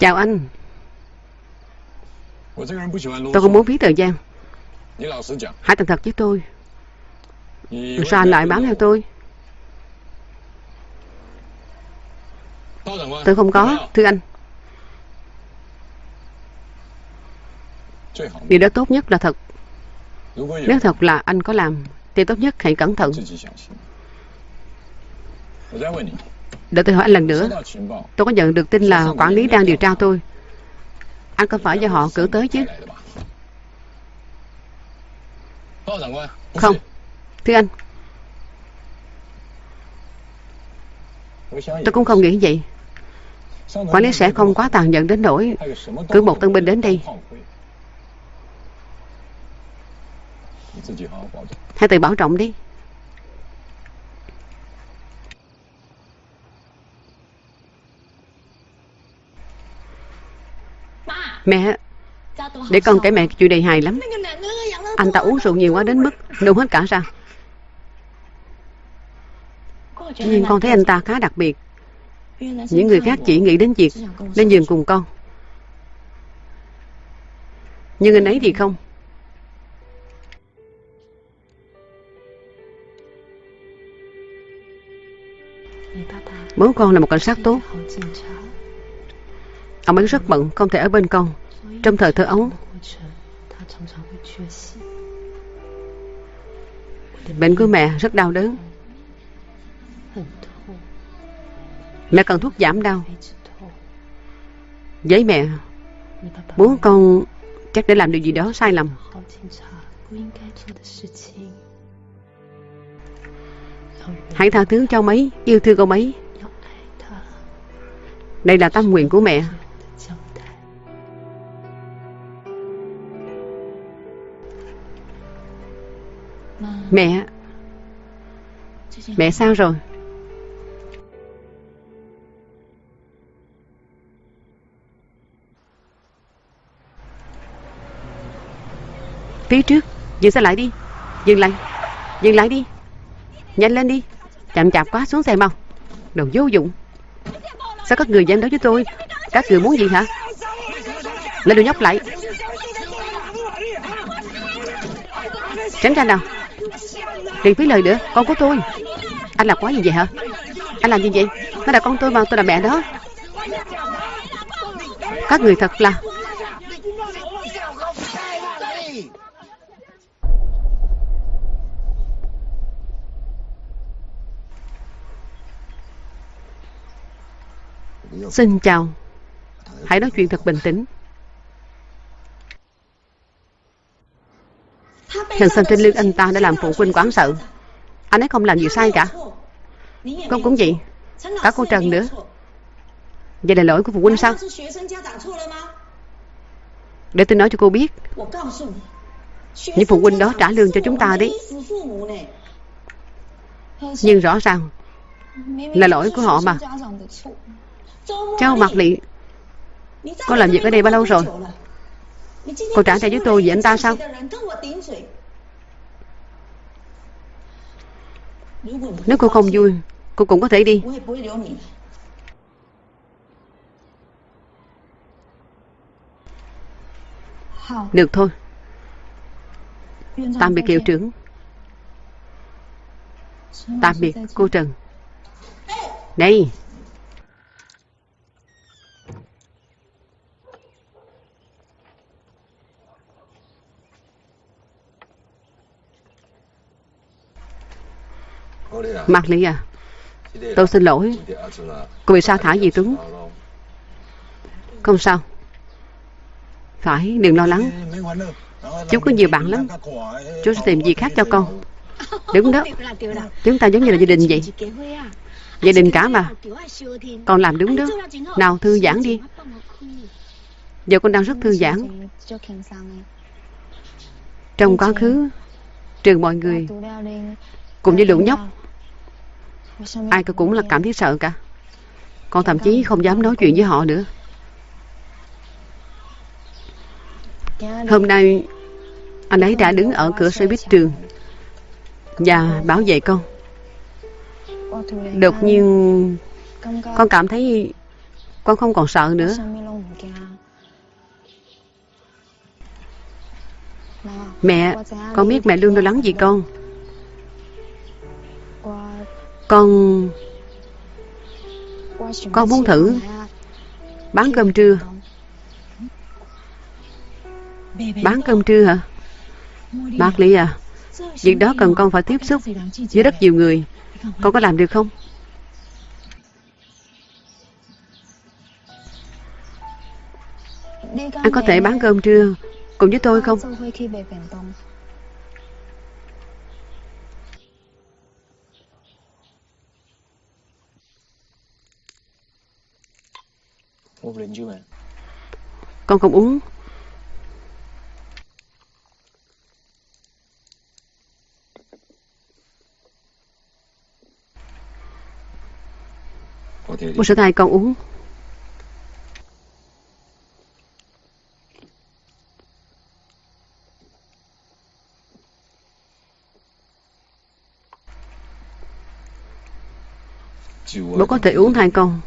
Chào anh. Tôi không muốn phí thời gian Hãy thành thật với tôi. Sao anh lại bám theo tôi. Tôi không có, thưa anh. Điều đó tốt nhất là thật. Nếu thật là anh có làm, thì tốt nhất hãy cẩn thận. Để tôi hỏi anh lần nữa. Tôi có nhận được tin là quản lý đang điều tra tôi. Anh có phải do họ cử tới chứ? Không. Thưa anh. Tôi cũng không nghĩ vậy. Quản lý sẽ không quá tàn nhẫn đến nỗi cứ một tân binh đến đi Hãy tự bảo trọng đi. Mẹ, để con kể mẹ chuyện này hài lắm. Anh ta uống rượu nhiều quá đến mức nôn hết cả ra. Nhưng con thấy anh ta khá đặc biệt. Những người khác chỉ nghĩ đến việc lên giường cùng con. Nhưng anh ấy thì không. Bố con là một cảnh sát tốt. Ông ấy rất bận, không thể ở bên con. Trong thời thơ ấu, bệnh của mẹ rất đau đớn. Mẹ cần thuốc giảm đau. Với mẹ, bố con chắc để làm điều gì đó sai lầm. Hãy tha thứ cho ông ấy, yêu thương ông ấy. Đây là tâm nguyện của mẹ. Mẹ Mẹ sao rồi Phía trước. Dừng xe lại đi. Dừng lại. Dừng lại đi. Nhanh lên đi. Chậm chạp quá, xuống xe mau. Đồ vô dụng. Sao các người dám đối với tôi? Các người muốn gì hả? Lên đồ nhóc lại. Tránh ra nào. Đừng phí lời nữa. Con của tôi. Anh làm quá gì vậy hả? Anh làm gì vậy? Nó là con tôi mà, tôi là mẹ đó Các người thật là Xin chào. Hãy nói chuyện thật bình tĩnh. Thần sân trên lưng anh ta đã làm phụ huynh quán sợ. Anh ấy không làm gì sai cả. Con cũng vậy. Cả cô Trần nữa. Vậy là lỗi của phụ huynh sao? Để tôi nói cho cô biết. Những phụ huynh đó trả lương cho chúng ta đấy. Nhưng rõ ràng Là lỗi của họ mà. Cháu Mạc Lị. Con làm việc ở đây bao lâu rồi? Cô trả tiền với tôi vì anh ta sao? Nếu cô không vui, Cô cũng có thể đi. Được thôi. Tạm biệt hiệu trưởng. Tạm biệt, cô Trần. Này Mạc lý à? Tôi xin lỗi. Cô bị sa thả gì tướng? Không sao. Phải, đừng lo lắng. Chú có nhiều bạn lắm. Chú sẽ tìm gì khác cho con. Đúng đó. Chúng ta giống như là gia đình vậy. Gia đình cả mà. Con làm đúng đó. Nào, thư giãn đi. Giờ con đang rất thư giãn. Trong quá khứ, Trường mọi người Cùng với lũ nhóc Ai cũng là cảm thấy sợ cả. Con thậm chí không dám nói chuyện với họ nữa. Hôm nay, Anh ấy đã đứng ở cửa xe buýt trường Và bảo vệ con. Đột nhiên, Con cảm thấy Con không còn sợ nữa. Mẹ, Con biết mẹ luôn lo lắng vì con. Con Con muốn thử bán cơm trưa. Bán cơm trưa hả? Bác Lý à, việc đó cần con phải tiếp xúc với rất nhiều người. Con có làm được không? Anh có thể bán cơm trưa cùng với tôi không? Con không uống. Một sữa thai con uống. Bố có thể uống thai con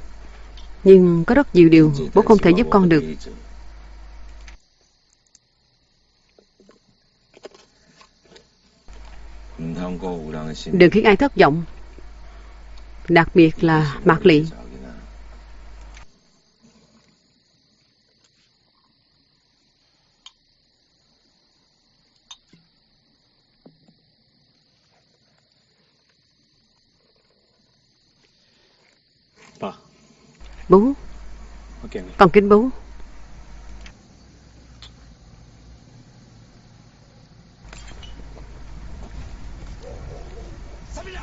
Nhưng có rất nhiều điều bố không thể giúp con được. Đừng khiến ai thất vọng Đặc biệt là Mạc Lị Bố Con kính bố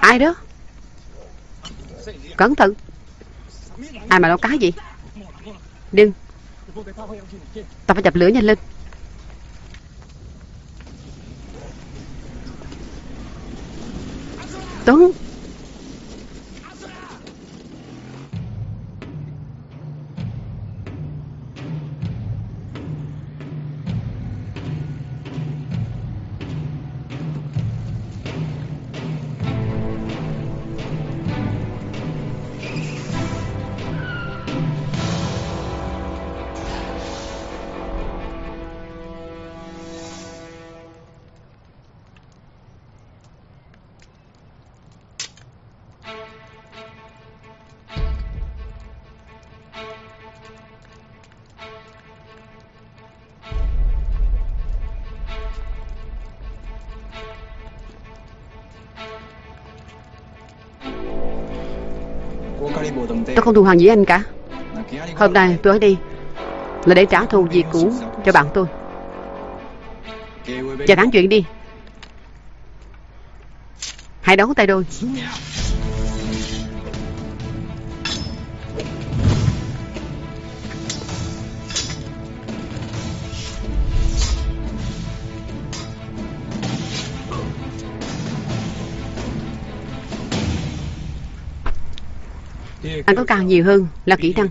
Ai đó? Cẩn thận. Ai mà nấu cá gì Đừng. Ta phải dập lửa nhanh lên. Tuấn không thù hằn với anh cả. Hôm nay tôi ở đây Là để trả thù việc cũ cho bạn tôi. Và tán chuyện đi. Hãy đấu tay đôi Anh có càng nhiều hơn là kỹ năng.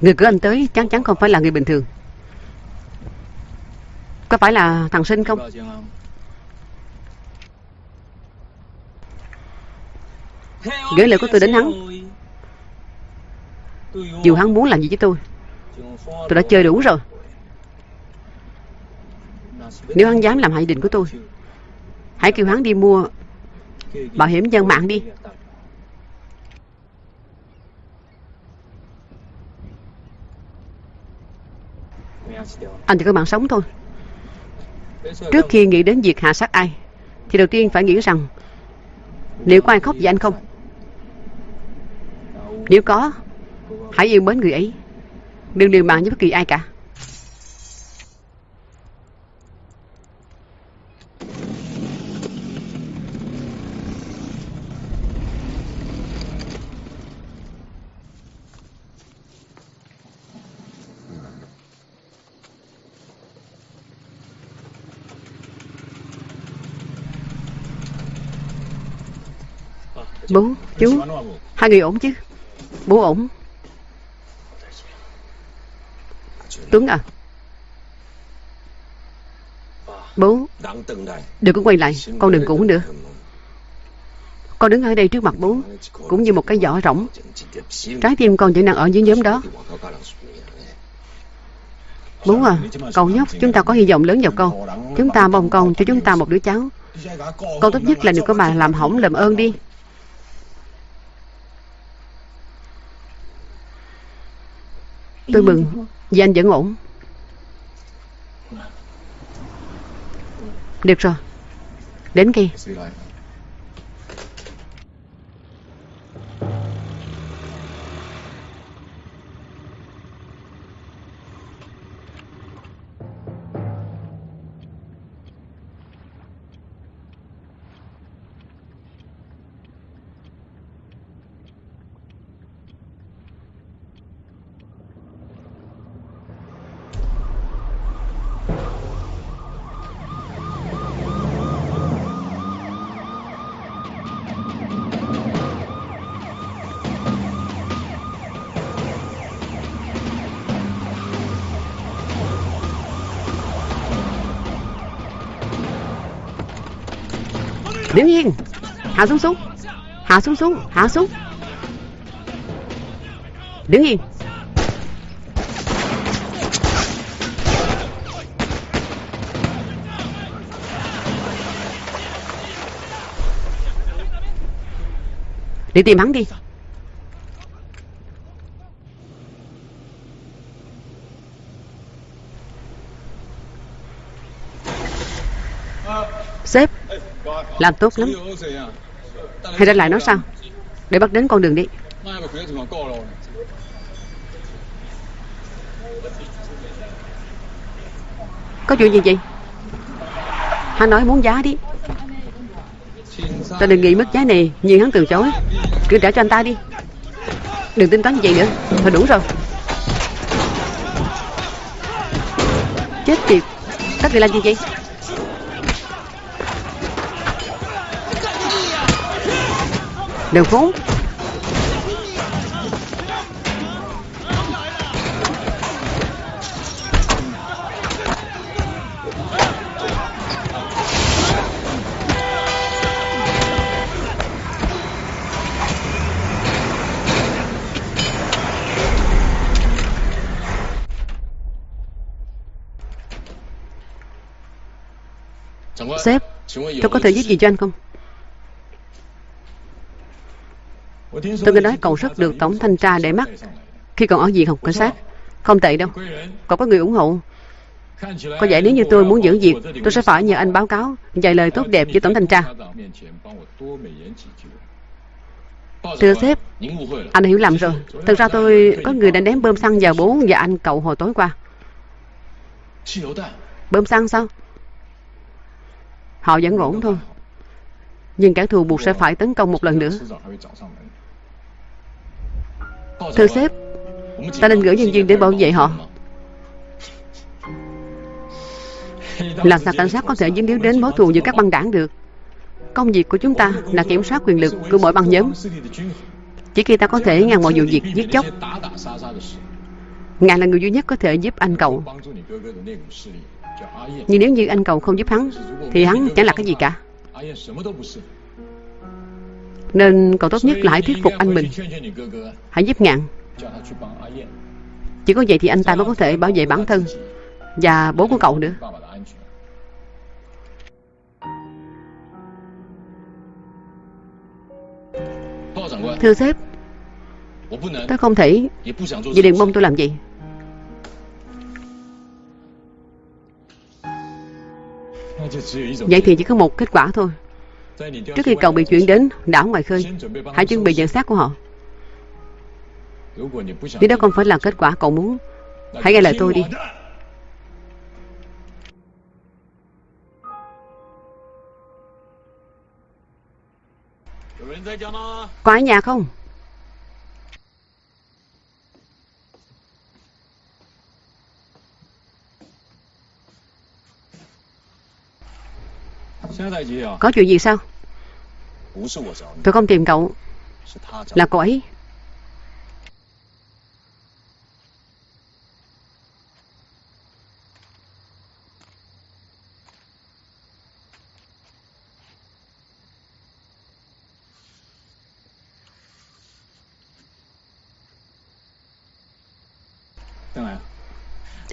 Người cứ anh tới chắc chắn không phải là người bình thường. Có phải là thằng sinh không? Gửi lời của tôi đến hắn. Dù hắn muốn làm gì với tôi Tôi đã chơi đủ rồi. Nếu hắn dám làm hại định của tôi, Hãy kêu hắn đi mua Bảo hiểm dân mạng đi. Anh chỉ có mạng sống thôi. Trước khi nghĩ đến việc hạ sát ai, Thì đầu tiên phải nghĩ rằng Liệu có ai khóc vì anh không? Nếu có, Hãy yêu mến người ấy. Đừng liều mạng với bất kỳ ai cả. Bố, chú. Hai người ổn chứ? Bố ổn. Tuấn à. Bố Đừng có quay lại. Con đừng cũng nữa. Con đứng ở đây trước mặt bố Cũng như một cái giỏ rỗng. Trái tim con vẫn đang ở dưới nhóm đó. Bố à Cậu nhóc Chúng ta có hy vọng lớn vào con. Chúng ta mong con cho chúng ta một đứa cháu. Con tốt nhất là đừng có bà làm hỏng làm ơn đi. Tôi mừng. Vì anh vẫn ổn. Được rồi. Đến kia. Đứng yên Hạ xuống xuống. Hạ xuống xuống. Hạ xuống. Đứng yên Đi tìm hắn đi Sếp làm tốt lắm. Hãy ra lại nói sao? Để bắt đến con đường đi. Có chuyện gì vậy? Hắn nói muốn giá đi. Ta đừng nghĩ mất giá này Nhưng hắn từ chối. Cứ trả cho anh ta đi. Đừng tính toán như vậy nữa. Thôi đủ rồi. Chết tiệt. Các người làm gì vậy? Đừng khốn Sếp Tôi có thể giúp gì cho anh không Tôi nghe nói cậu rất được tổng thanh tra để mắt. Khi còn ở viện học cảnh sát, Không tệ đâu. Cậu có người ủng hộ. Có vẻ nếu như tôi muốn giữ việc, Tôi sẽ phải nhờ anh báo cáo, Vài lời tốt đẹp với tổng thanh tra. Thưa sếp, Anh hiểu lầm rồi. Thật ra tôi có người đã ném bơm xăng vào bố và anh cậu hồi tối qua. Bơm xăng sao? Họ vẫn ổn thôi. Nhưng kẻ thù buộc sẽ phải tấn công một lần nữa. Thưa sếp Ta nên gửi nhân viên để bảo vệ họ. Làm sao cảnh sát có thể dính líu đến mối thù giữa các băng đảng được? Công việc của chúng ta là kiểm soát quyền lực của mỗi băng nhóm. Chỉ khi ta có thể ngăn mọi vụ việc giết chóc Ngài là người duy nhất có thể giúp anh cậu. Nhưng nếu như anh cậu không giúp hắn Thì hắn chẳng là cái gì cả nên cậu tốt nhất là hãy thuyết phục anh mình. Hãy giúp ngạn. Chỉ có vậy thì anh ta mới có thể bảo vệ bản thân Và bố của cậu nữa. Thưa sếp, Tôi không thể Vì đừng mong tôi làm gì. Vậy thì chỉ có một kết quả thôi. Trước khi cầu bị chuyển đến, đảo ngoài khơi, Hãy chuẩn bị nhận xác của họ Nếu đó không phải là kết quả cậu muốn, Hãy nghe lời tôi đi Có ở nhà không? Có chuyện gì sao? Tôi không tìm cậu. Là cô ấy.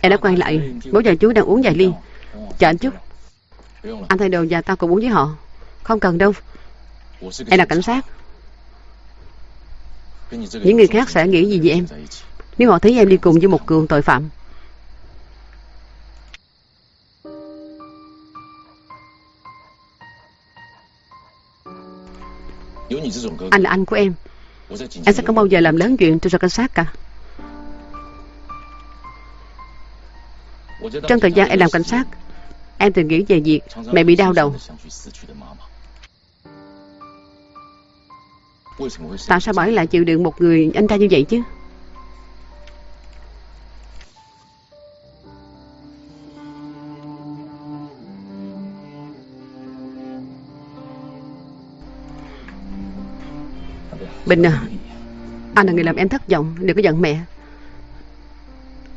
Em đã quay lại. Bố và chú đang uống vài ly. Chờ anh chút Anh thay đồ và tao cùng uống với họ. Không cần đâu. Em là cảnh sát. Những người khác sẽ nghĩ gì về em? Nếu họ thấy em đi cùng với một cường tội phạm. Anh là anh của em. Em sẽ không bao giờ làm lớn chuyện tôi cho cảnh sát cả. Trong thời gian em làm cảnh sát Em từng nghĩ về việc mẹ bị đau đầu. Tại sao bởi lại chịu đựng một người anh ta như vậy chứ? Bình à Anh là người làm em thất vọng. Đừng có giận mẹ.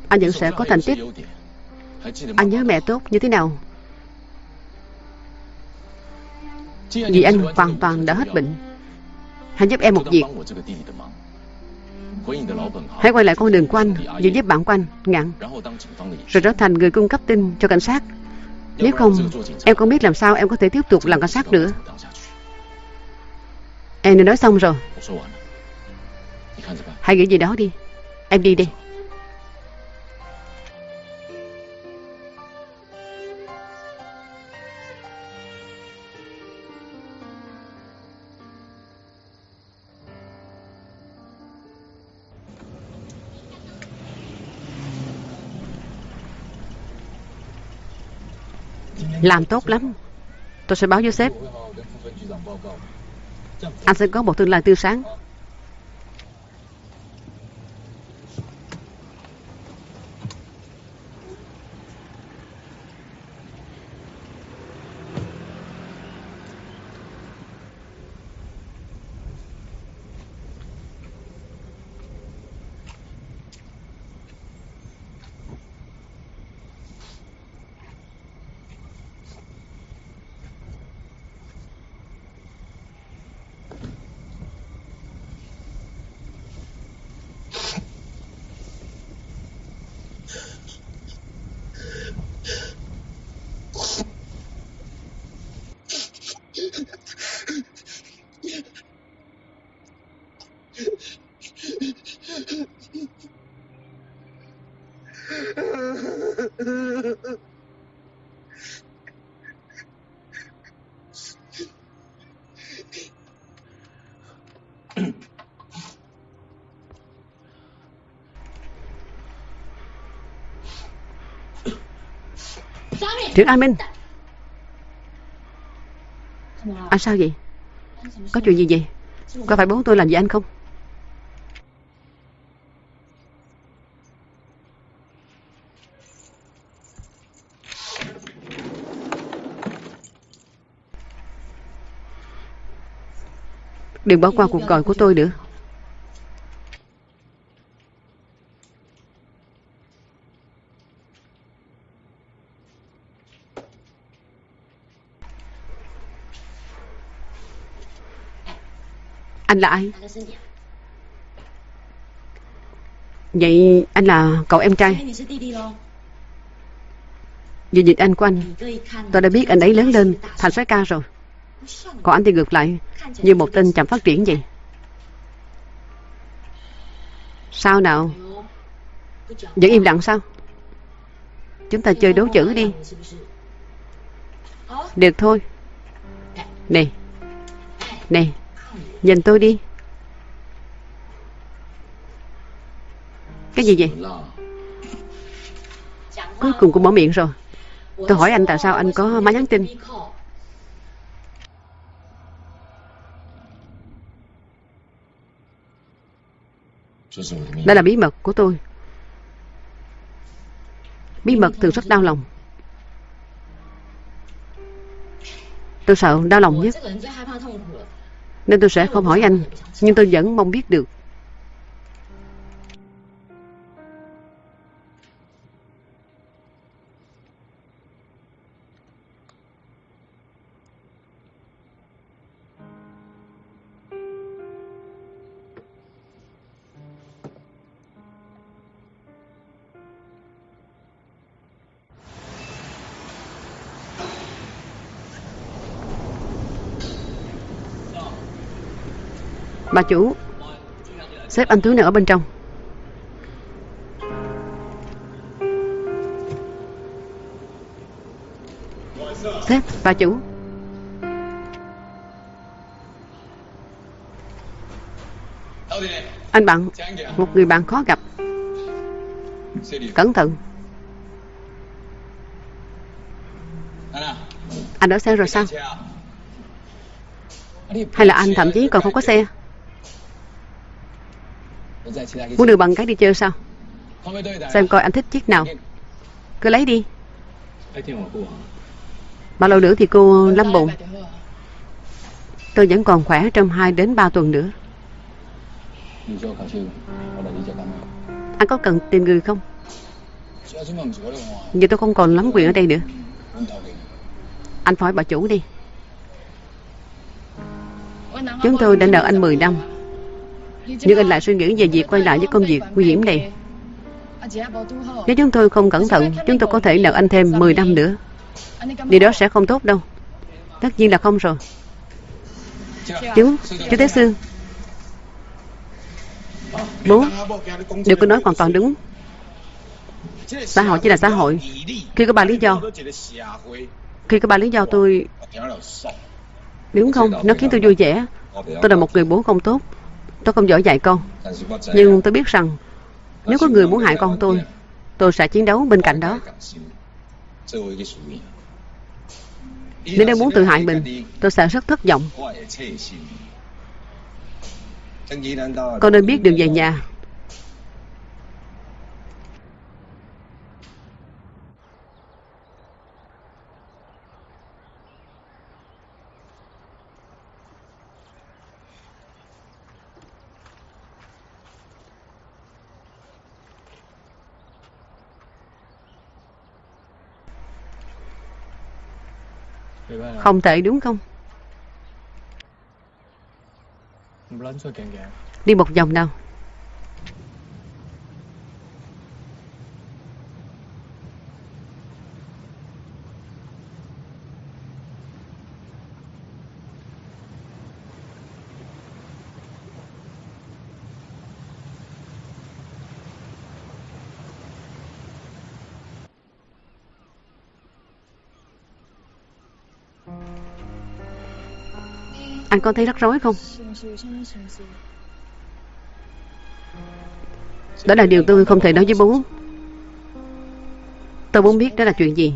Anh vẫn sẽ có thành tích. Anh nhớ mẹ tốt như thế nào? Vì anh hoàn toàn đã hết bệnh. Hãy giúp em một việc. Hãy quay lại con đường của anh Và giúp bạn của anh Ngạn Rồi trở thành người cung cấp tin cho cảnh sát. Nếu không, Em không biết làm sao em có thể tiếp tục làm cảnh sát nữa. Em đã nói xong rồi. Hãy nghĩ gì đó đi. Em đi đi Làm tốt lắm. Tôi sẽ báo với sếp Anh sẽ có một tương lai tươi sáng. Trưởng An Minh Anh sao vậy? Có chuyện gì vậy? Có phải bố tôi làm gì anh không? Đừng bỏ qua cuộc gọi của tôi nữa Anh là ai? Vậy anh là cậu em trai. Vì nhìn anh của anh Tôi đã biết anh ấy lớn lên Thành soái ca rồi. Còn anh thì ngược lại Như một tên chậm phát triển vậy. Sao nào? Vẫn im lặng sao? Chúng ta chơi đấu chữ đi. Được thôi. Nè. Nè Nhìn tôi đi. Cái gì vậy? Cuối cùng cũng mở miệng rồi. Tôi hỏi anh tại sao anh có máy nhắn tin? Đây là bí mật của tôi. Bí mật thường rất đau lòng. Tôi sợ đau lòng nhất nên tôi sẽ không hỏi anh Nhưng tôi vẫn mong biết được. Bà chủ sếp anh Tuấn này ở bên trong. Sếp, bà chủ. Anh bạn, một người bạn khó gặp. Cẩn thận. Anh ở xe rồi sao? Hay là anh thậm chí còn không có xe? Muốn đưa bằng cái đi chơi sao? Xem coi anh thích chiếc nào. Cứ lấy đi. Bao lâu nữa thì cô lâm bụng Tôi vẫn còn khỏe trong 2 đến 3 tuần nữa. Anh có cần tìm người không? Giờ tôi không còn lắm quyền ở đây nữa. Anh phải bà chủ đi. Chúng tôi đã nợ anh 10 năm. Nhưng anh lại suy nghĩ về việc quay lại với công việc nguy hiểm này. Nếu chúng tôi không cẩn thận Chúng tôi có thể nợ anh thêm 10 năm nữa. Điều đó sẽ không tốt đâu. Tất nhiên là không rồi. Chú, chú Tế Sương Bố Điều cô nói hoàn toàn đúng. Xã hội chỉ là xã hội. Khi có ba lý do. Khi có ba lý do tôi Đúng không? Nó khiến tôi vui vẻ. Tôi là một người bố không tốt. Tôi không giỏi dạy con. Nhưng tôi biết rằng, Nếu có người muốn hại con tôi Tôi sẽ chiến đấu bên cạnh đó. Nếu nó muốn tự hại mình, Tôi sẽ rất thất vọng. Con nên biết đường về nhà. Không tệ đúng không? Đi một vòng nào Anh có thấy rắc rối không? Đó là điều tôi không thể nói với bố. Tôi muốn biết đó là chuyện gì.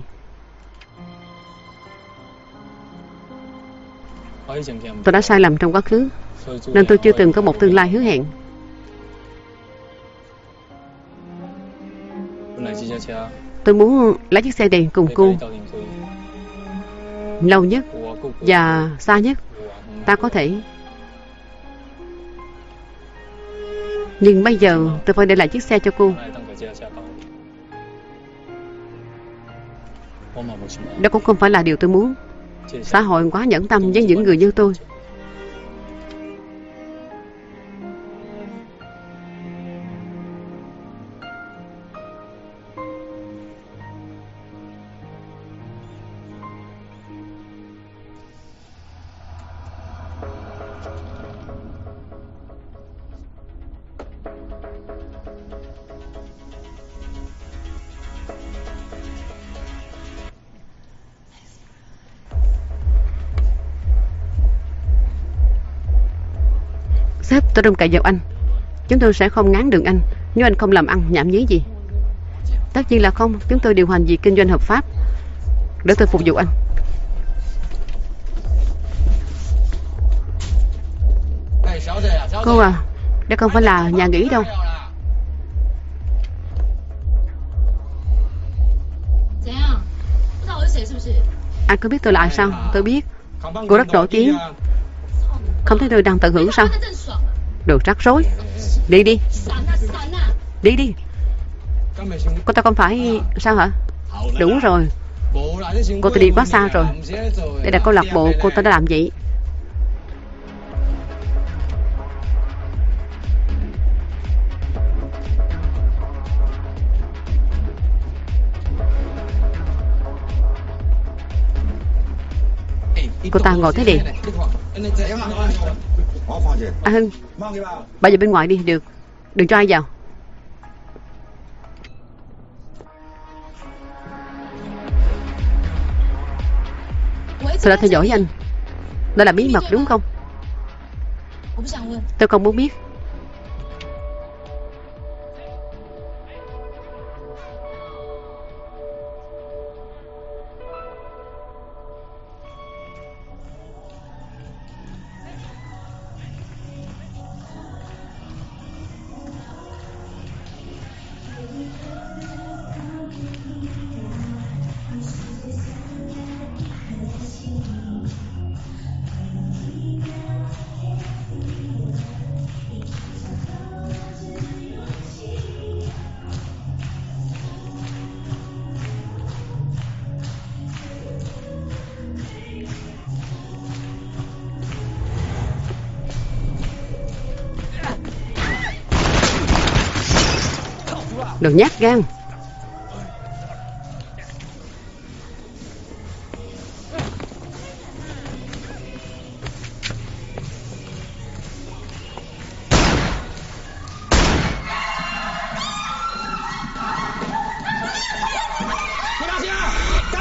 Tôi đã sai lầm trong quá khứ, Nên tôi chưa từng có một tương lai hứa hẹn. Tôi muốn lái chiếc xe đèn cùng cô, Lâu nhất Và xa nhất. Ta có thể. Nhưng bây giờ tôi phải để lại chiếc xe cho cô. Đó cũng không phải là điều tôi muốn. Xã hội quá nhẫn tâm với những người như tôi. Tôi trông cậy vào anh. Chúng tôi sẽ không ngán đường anh Nếu anh không làm ăn, nhảm nhí gì. Tất nhiên là không, Chúng tôi điều hành việc kinh doanh hợp pháp. Để tôi phục vụ anh. Cô à Đây không phải là nhà nghỉ đâu. Anh có biết tôi là ai sao? Tôi biết. Cô rất nổi tiếng. Không thấy tôi đang tận hưởng sao? Đồ rắc rối. Đi đi. Đi đi. Cô ta không phải Sao hả? Đúng rồi. Cô ta đi quá xa rồi. Đây là câu lạc bộ cô ta đã làm vậy. Cô ta ngồi thế đi. À Hưng Bà vào bên ngoài đi được. Đừng cho ai vào. Tôi đã theo dõi anh. Đó là bí mật đúng không? Tôi không muốn biết nhát gan.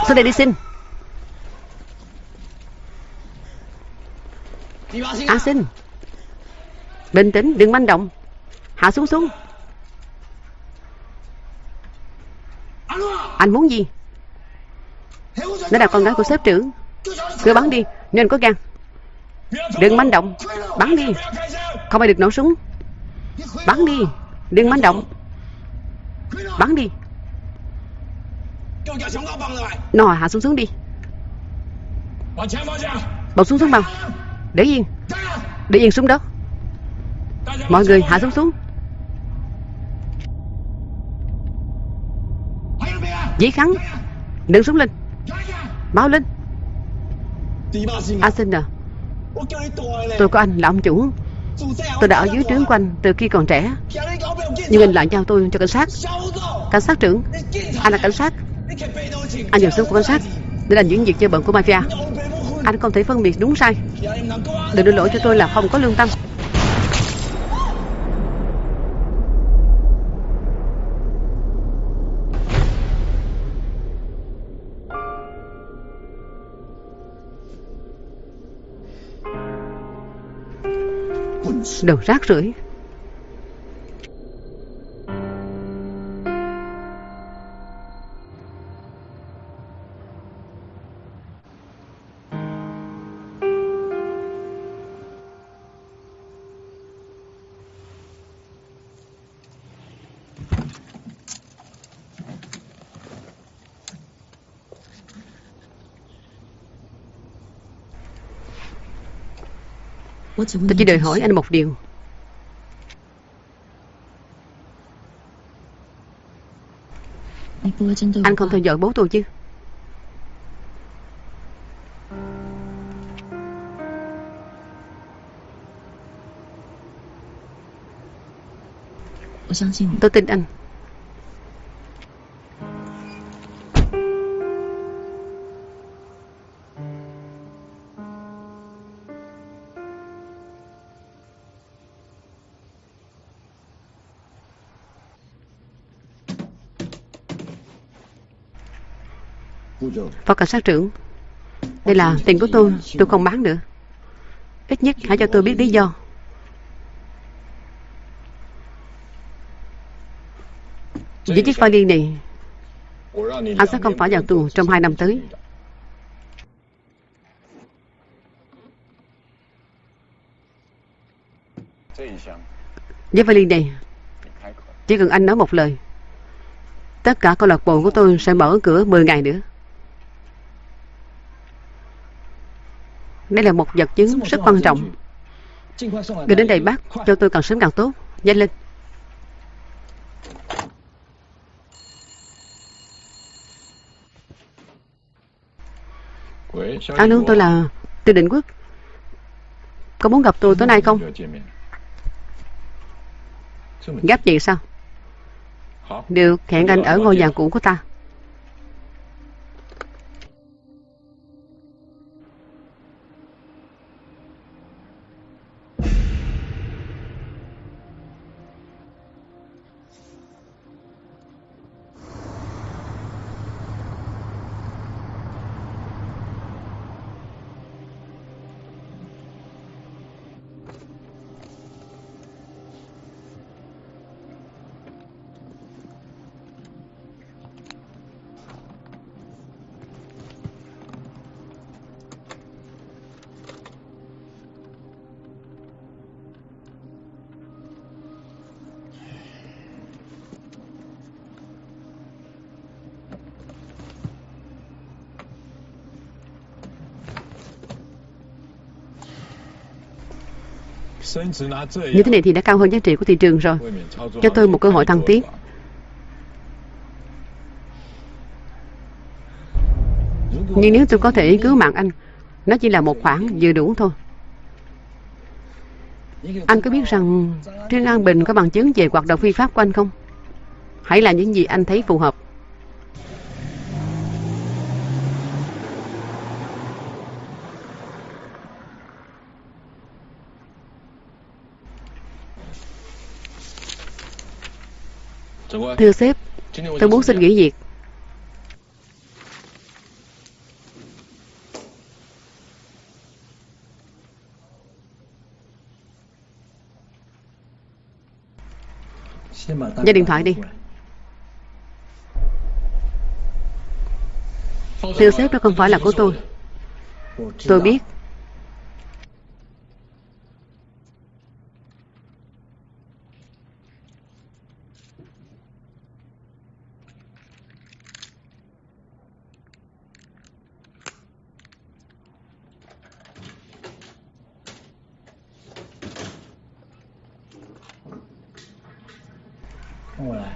Xuống đây đi xin? A xin. Bình tĩnh, đừng manh động. Hạ xuống xuống Anh muốn gì? Nó là con gái của sếp trưởng. Cứ bắn đi, Nên có gan. Đừng manh động. Bắn đi. Không ai được nổ súng. Bắn đi. Đừng manh động. Bắn đi. Nồi hạ xuống xuống đi. Bọc xuống xuống bao Để yên. Để yên xuống đó. Mọi người hạ xuống xuống. Dĩ khắn Đừng súng lên. Báo lên. A xin à Tôi có anh là ông chủ. Tôi đã ở dưới trướng của anh từ khi còn trẻ. Nhưng anh lại giao tôi cho cảnh sát. Cảnh sát trưởng. Anh là cảnh sát. Anh dùng súng của cảnh sát. Để làm những việc chơi bận của mafia. Anh không thể phân biệt đúng sai. Đừng đưa lỗi cho tôi là không có lương tâm Đồ rác rưởi Tôi chỉ đòi hỏi anh một điều. Anh không theo dõi bố tôi chứ. Tôi tin anh Phó cảnh sát trưởng, Đây là tiền của tôi Tôi không bán nữa. Ít nhất hãy cho tôi biết lý do. Với chiếc vali này, Anh sẽ không phải vào tù trong hai năm tới. Với vali này, Chỉ cần anh nói một lời, Tất cả câu lạc bộ của tôi sẽ mở cửa 10 ngày nữa. Đây là một vật chứng rất quan trọng. Gửi đến đây bác Cho tôi càng sớm càng tốt. Nhanh lên. Alo tôi là Từ Định Quốc. Có muốn gặp tôi tối nay không? Gấp gì sao? Được hẹn anh ở ngôi nhà cũ của ta Như thế này thì đã cao hơn giá trị của thị trường rồi. Cho tôi một cơ hội thăng tiến. Nhưng nếu tôi có thể cứu mạng anh, nó chỉ là một khoản vừa đủ thôi. Anh có biết rằng Trương An Bình có bằng chứng về hoạt động phi pháp của anh không? Hãy là những gì anh thấy phù hợp. Thưa sếp, tôi muốn xin nghỉ việc. Giao điện thoại đi. Thưa sếp đó không phải là của tôi. Tôi biết.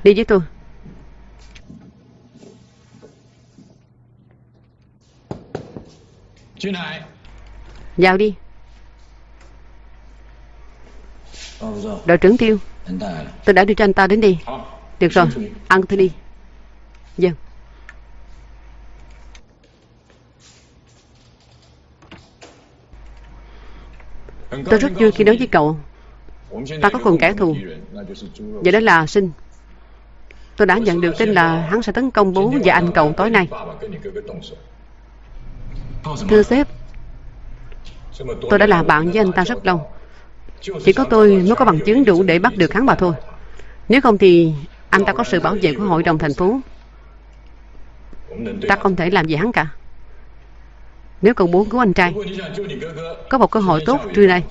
Đi với tôi. Vào đi. Đội trưởng Tiêu, tôi đã đưa cho anh ta đến đi. Được rồi, ăn tôi đi. Vâng. Tôi rất vui khi nói với cậu. Ta có cùng kẻ thù. Vậy đó là Sinh. Tôi đã nhận được tin là hắn sẽ tấn công bố và anh cậu tối nay. Thưa sếp, tôi đã là bạn với anh ta rất lâu. Chỉ có tôi mới có bằng chứng đủ để bắt được hắn mà thôi. Nếu không thì anh ta có sự bảo vệ của hội đồng thành phố. Ta không thể làm gì hắn cả. Nếu cậu muốn cứu anh trai, có một cơ hội tốt trưa nay.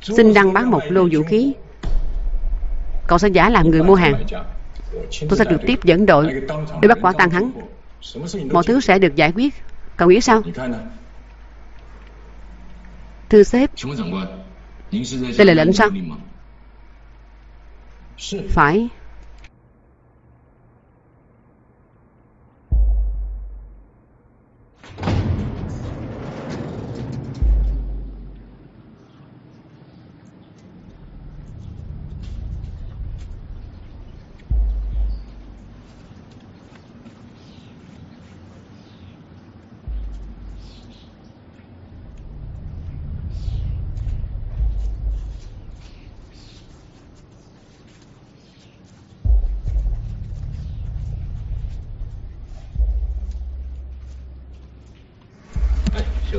Xin đăng bán một lô vũ khí Cậu sẽ giả làm người mua hàng. Tôi sẽ trực tiếp dẫn đội Để bắt quả tang hắn. Mọi thứ sẽ được giải quyết. Cậu nghĩ sao? Thưa sếp. Đây là lệnh sao? Phải.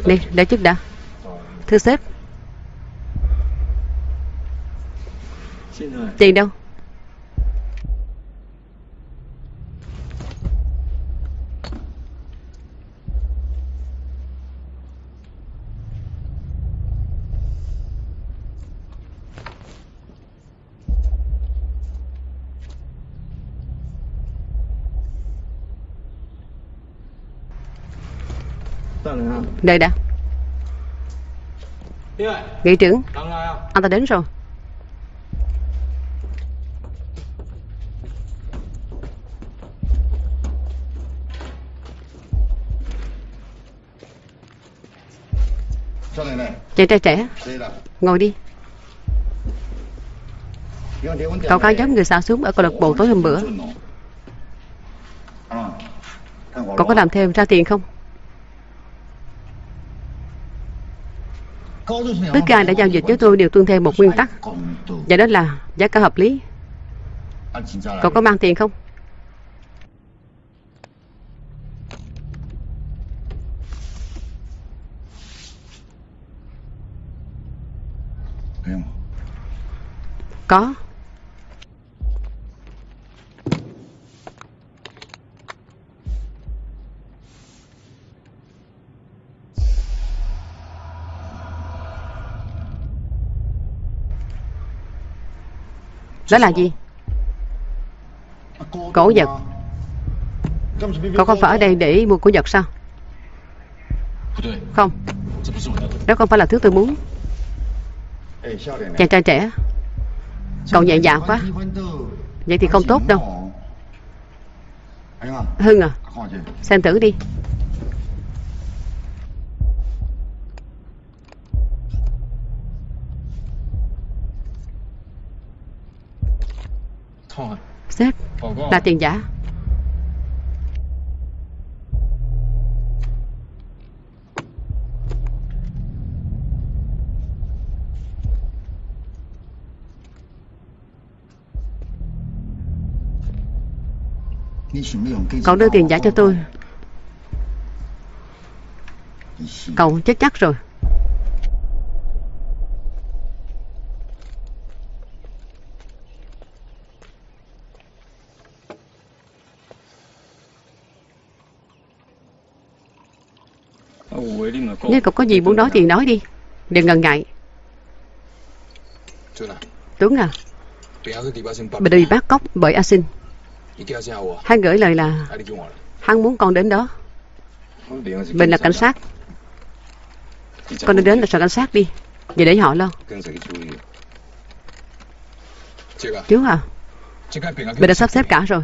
Đi, để chút đã. Thưa sếp. Tiền đâu Đây đã. Nghị trưởng. Anh ta đến rồi. Chàng trai trẻ Ngồi đi. Cậu có giống người xả súng ở câu lạc bộ tối hôm bữa. Cậu có làm thêm ra tiền không Tất cả đã giao dịch với tôi đều tuân theo một nguyên tắc. Và đó là giá cả hợp lý. Cậu có mang tiền không? Có. Đó là gì? Cổ vật. Cậu không phải ở đây để mua cổ vật sao? Không. Đó không phải là thứ tôi muốn. Chàng trai trẻ. Cậu nhẹ dạ quá. Vậy thì không tốt đâu. Hưng à Xem thử đi. Sếp Là tiền giả. Cậu đưa tiền giả cho tôi. Cậu chết chắc rồi. Nếu cậu có gì muốn nói thì nói đi. Đừng ngần ngại. Tuấn à? Đã bị bắt cóc bởi A Sinh. Hắn gửi lời là Hắn muốn con đến đó. Mình là cảnh sát. Con nên đến là sở cảnh sát đi. Vậy để họ lo. Chú à? Mình đã sắp xếp cả rồi.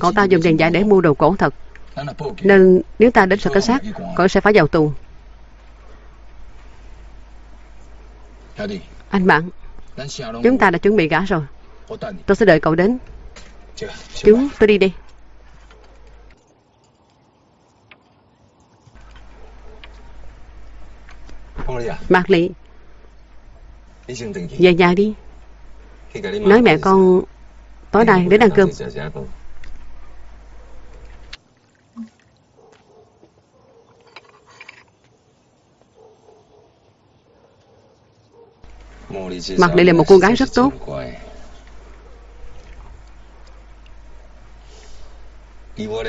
Cậu ta dùng tiền giả để mua đồ cổ thật. Nên nếu ta đến sở cảnh sát Cậu sẽ phải vào tù Anh bạn Chúng ta đã chuẩn bị cả rồi. Tôi sẽ đợi cậu đến. Chú, tôi đi đi. Mạc Lị Về nhà đi. Nói mẹ con Tối nay đến ăn cơm Mạc Lị là một cô gái rất tốt.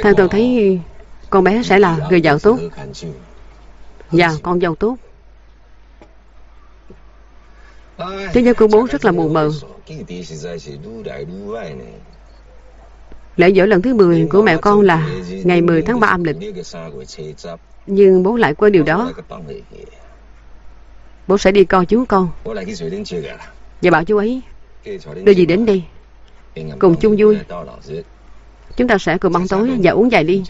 Thằng tôi thấy con bé sẽ là người vợ tốt. Và con dâu tốt. Thế giới của bố rất là mù mờ. Lễ dỗ lần thứ 10 của mẹ con là ngày 10 tháng 3 âm lịch. Nhưng bố lại quên điều đó. Bố sẽ đi coi chú con. Và bảo chú ấy Đưa gì đến đây? Cùng chung vui. Chúng ta sẽ cùng ăn tối và uống vài ly.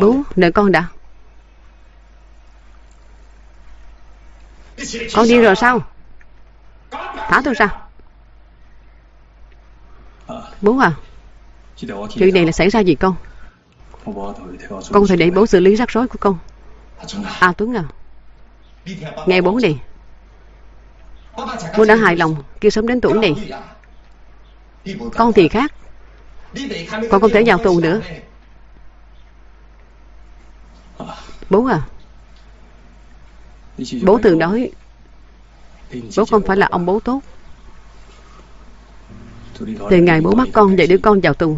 Bố, đợi con đã. Con đi rồi sao Thả tôi ra Bố à Chuyện này là xảy ra gì con? Con phải để bố xử lý rắc rối của con. À Tuấn à Nghe bố đi Bố đã hài lòng Kêu sớm đến tuổi này. Con thì khác. Con không thể vào tù nữa. Bố à Bố từng nói Bố không phải là ông bố tốt. Từ ngày bố bắt con để đưa con vào tù.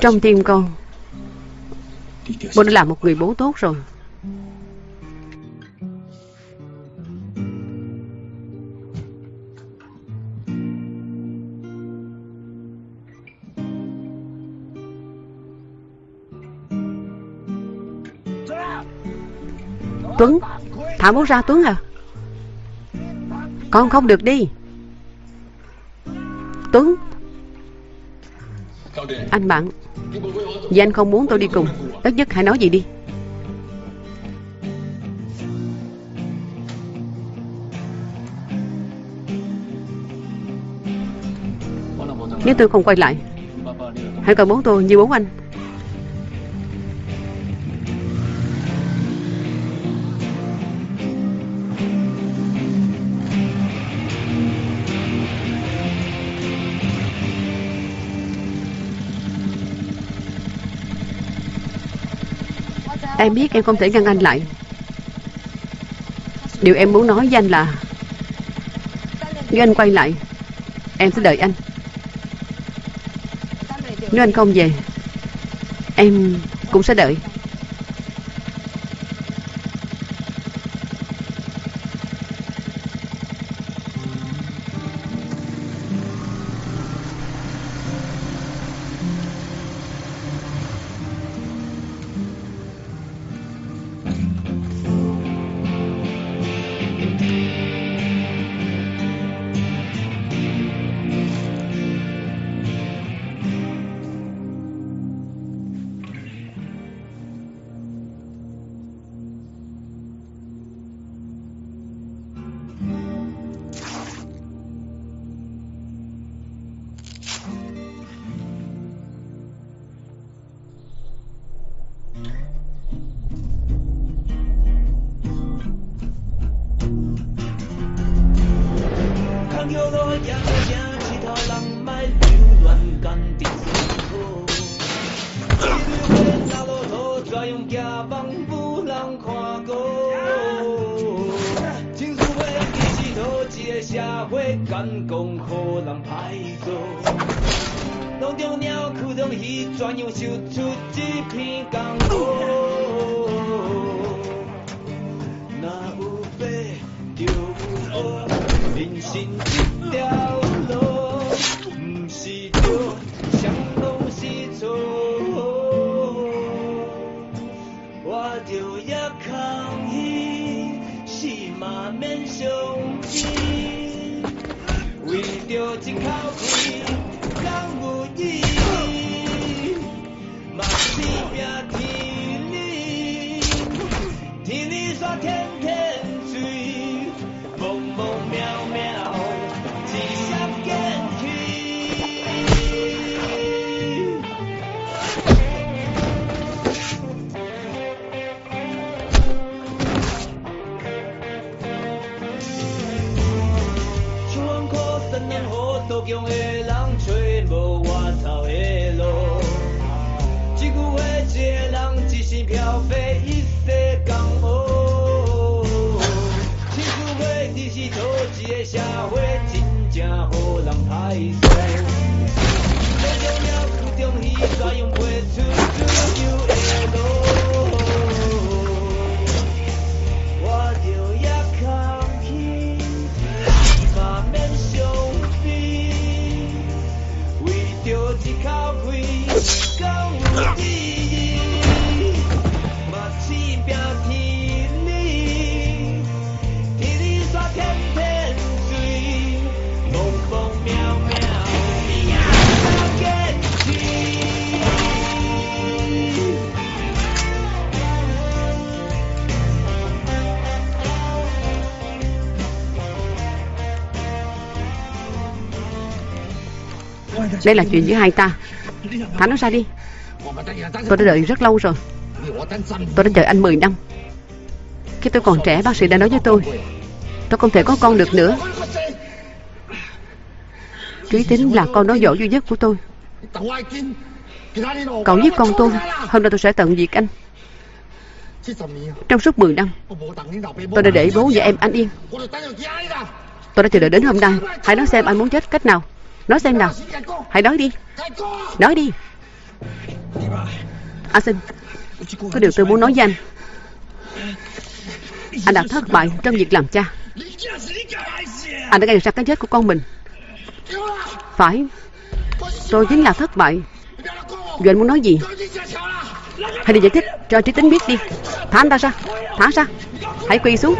Trong tim con Bố đã là một người bố tốt rồi. Tuấn Thả bố ra Tuấn à? Con không được đi. Tuấn Anh bạn, Vì anh không muốn tôi đi cùng Tất nhất hãy nói gì đi. Nếu tôi không quay lại, Hãy coi bố tôi như bố anh. Em biết em không thể ngăn anh lại. Điều em muốn nói với anh là, Nếu anh quay lại, Em sẽ đợi anh. Nếu anh không về, Em cũng sẽ đợi. Đây là chuyện giữa hai ta. Thả nó ra đi. Tôi đã đợi rất lâu rồi. Tôi đã chờ anh 10 năm. Khi tôi còn trẻ, bác sĩ đã nói với tôi Tôi không thể có con được nữa. Trí tính là con nói dỗ duy nhất của tôi. Cậu giết con tôi, Hôm nay tôi sẽ tận diệt anh. Trong suốt 10 năm, Tôi đã để bố và em anh yên. Tôi đã chờ đợi đến hôm nay, Hãy nói xem anh muốn chết cách nào. Nói xem nào. Hãy nói đi. Nói đi. À, A Sinh Có điều tôi muốn nói với anh. Anh đã thất bại trong việc làm cha. Anh đã gây ra cái chết của con mình. Phải. Tôi chính là thất bại. Rồi anh muốn nói gì? Hãy đi giải thích cho trí tính biết đi. Thả anh ta ra Thả ra Hãy quỳ xuống.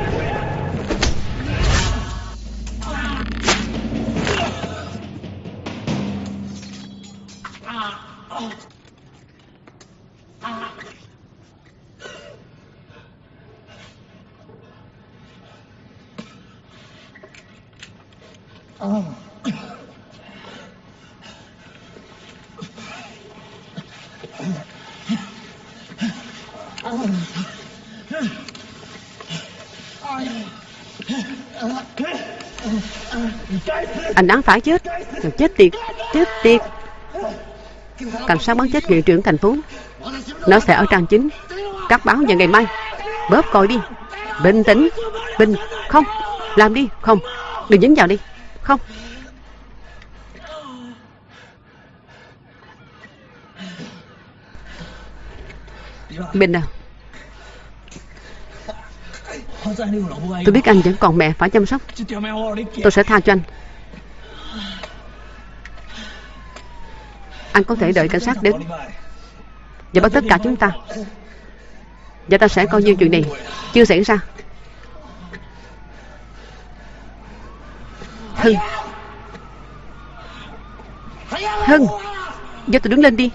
Anh đáng phải chết. Chết tiệt Chết tiệt. Cảnh sát bắn chết nghị trưởng thành phố, Nó sẽ ở trang chính. Các báo vào ngày mai, Bóp coi đi. Bình tĩnh, Bình, Không, Làm đi, Không. Đừng dính vào đi. Không? Bình à Tôi biết anh vẫn còn mẹ phải chăm sóc. Tôi sẽ tha cho anh. Anh có thể đợi cảnh sát đến Và bắt tất cả chúng ta. Và ta sẽ coi như chuyện này Chưa xảy ra. Hưng Hưng Cho tôi đứng lên đi.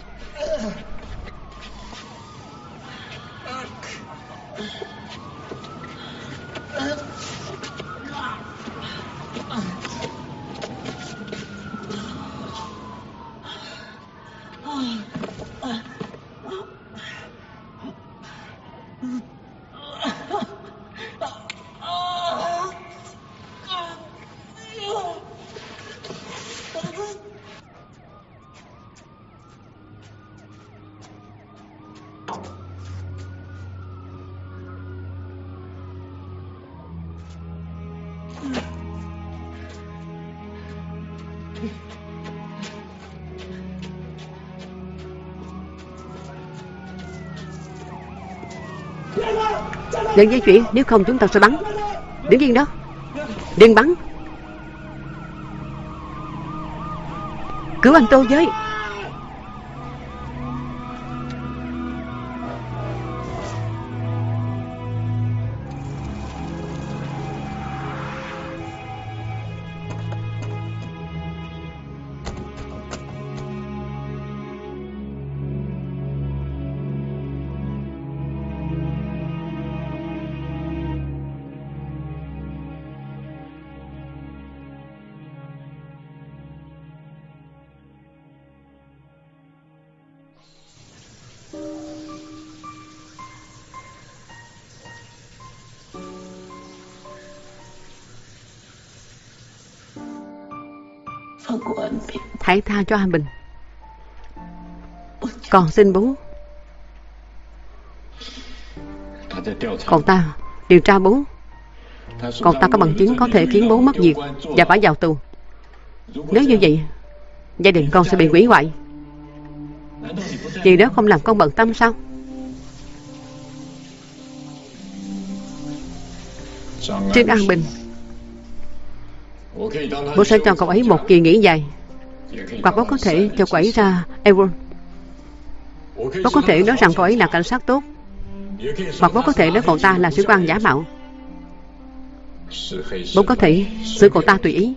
Đừng di chuyển, Nếu không chúng ta sẽ bắn. Đứng yên đó. Đừng bắn. Cứu anh tôi với. Hãy tha cho anh Bình. Còn xin bố. Còn ta, điều tra bố. Còn ta có bằng chứng có thể khiến bố mất việc Và phải vào tù. Nếu như vậy, Gia đình con sẽ bị hủy hoại. Vì đó không làm con bận tâm sao? Trương An Bình, Bố sẽ cho cậu ấy một kỳ nghỉ dài. Hoặc bố có thể cho cậu ấy ra Euro Bố có thể nói rằng cậu ấy là cảnh sát tốt. Hoặc bố có thể nói cậu ta là sĩ quan giả mạo. Bố có thể xử cậu ta tùy ý.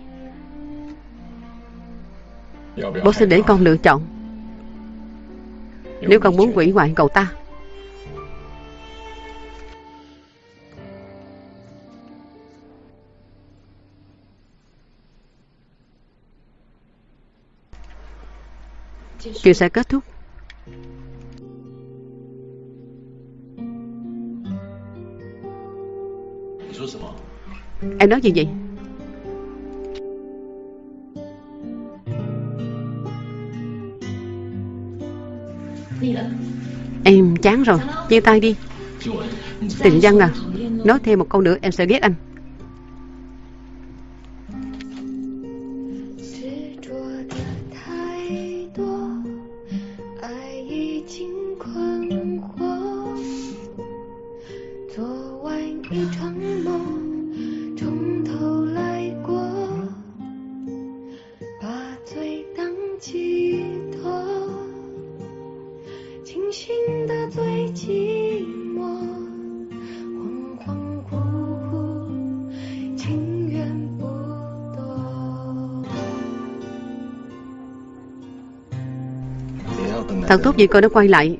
Bố sẽ để con lựa chọn. Nếu con muốn quỷ hoại cậu ta Chuyện sẽ kết thúc. Em nói gì vậy? Em chán rồi. Chia tay đi. Tình dân à. Nói thêm một câu nữa em sẽ ghét anh gì cô đã quay lại.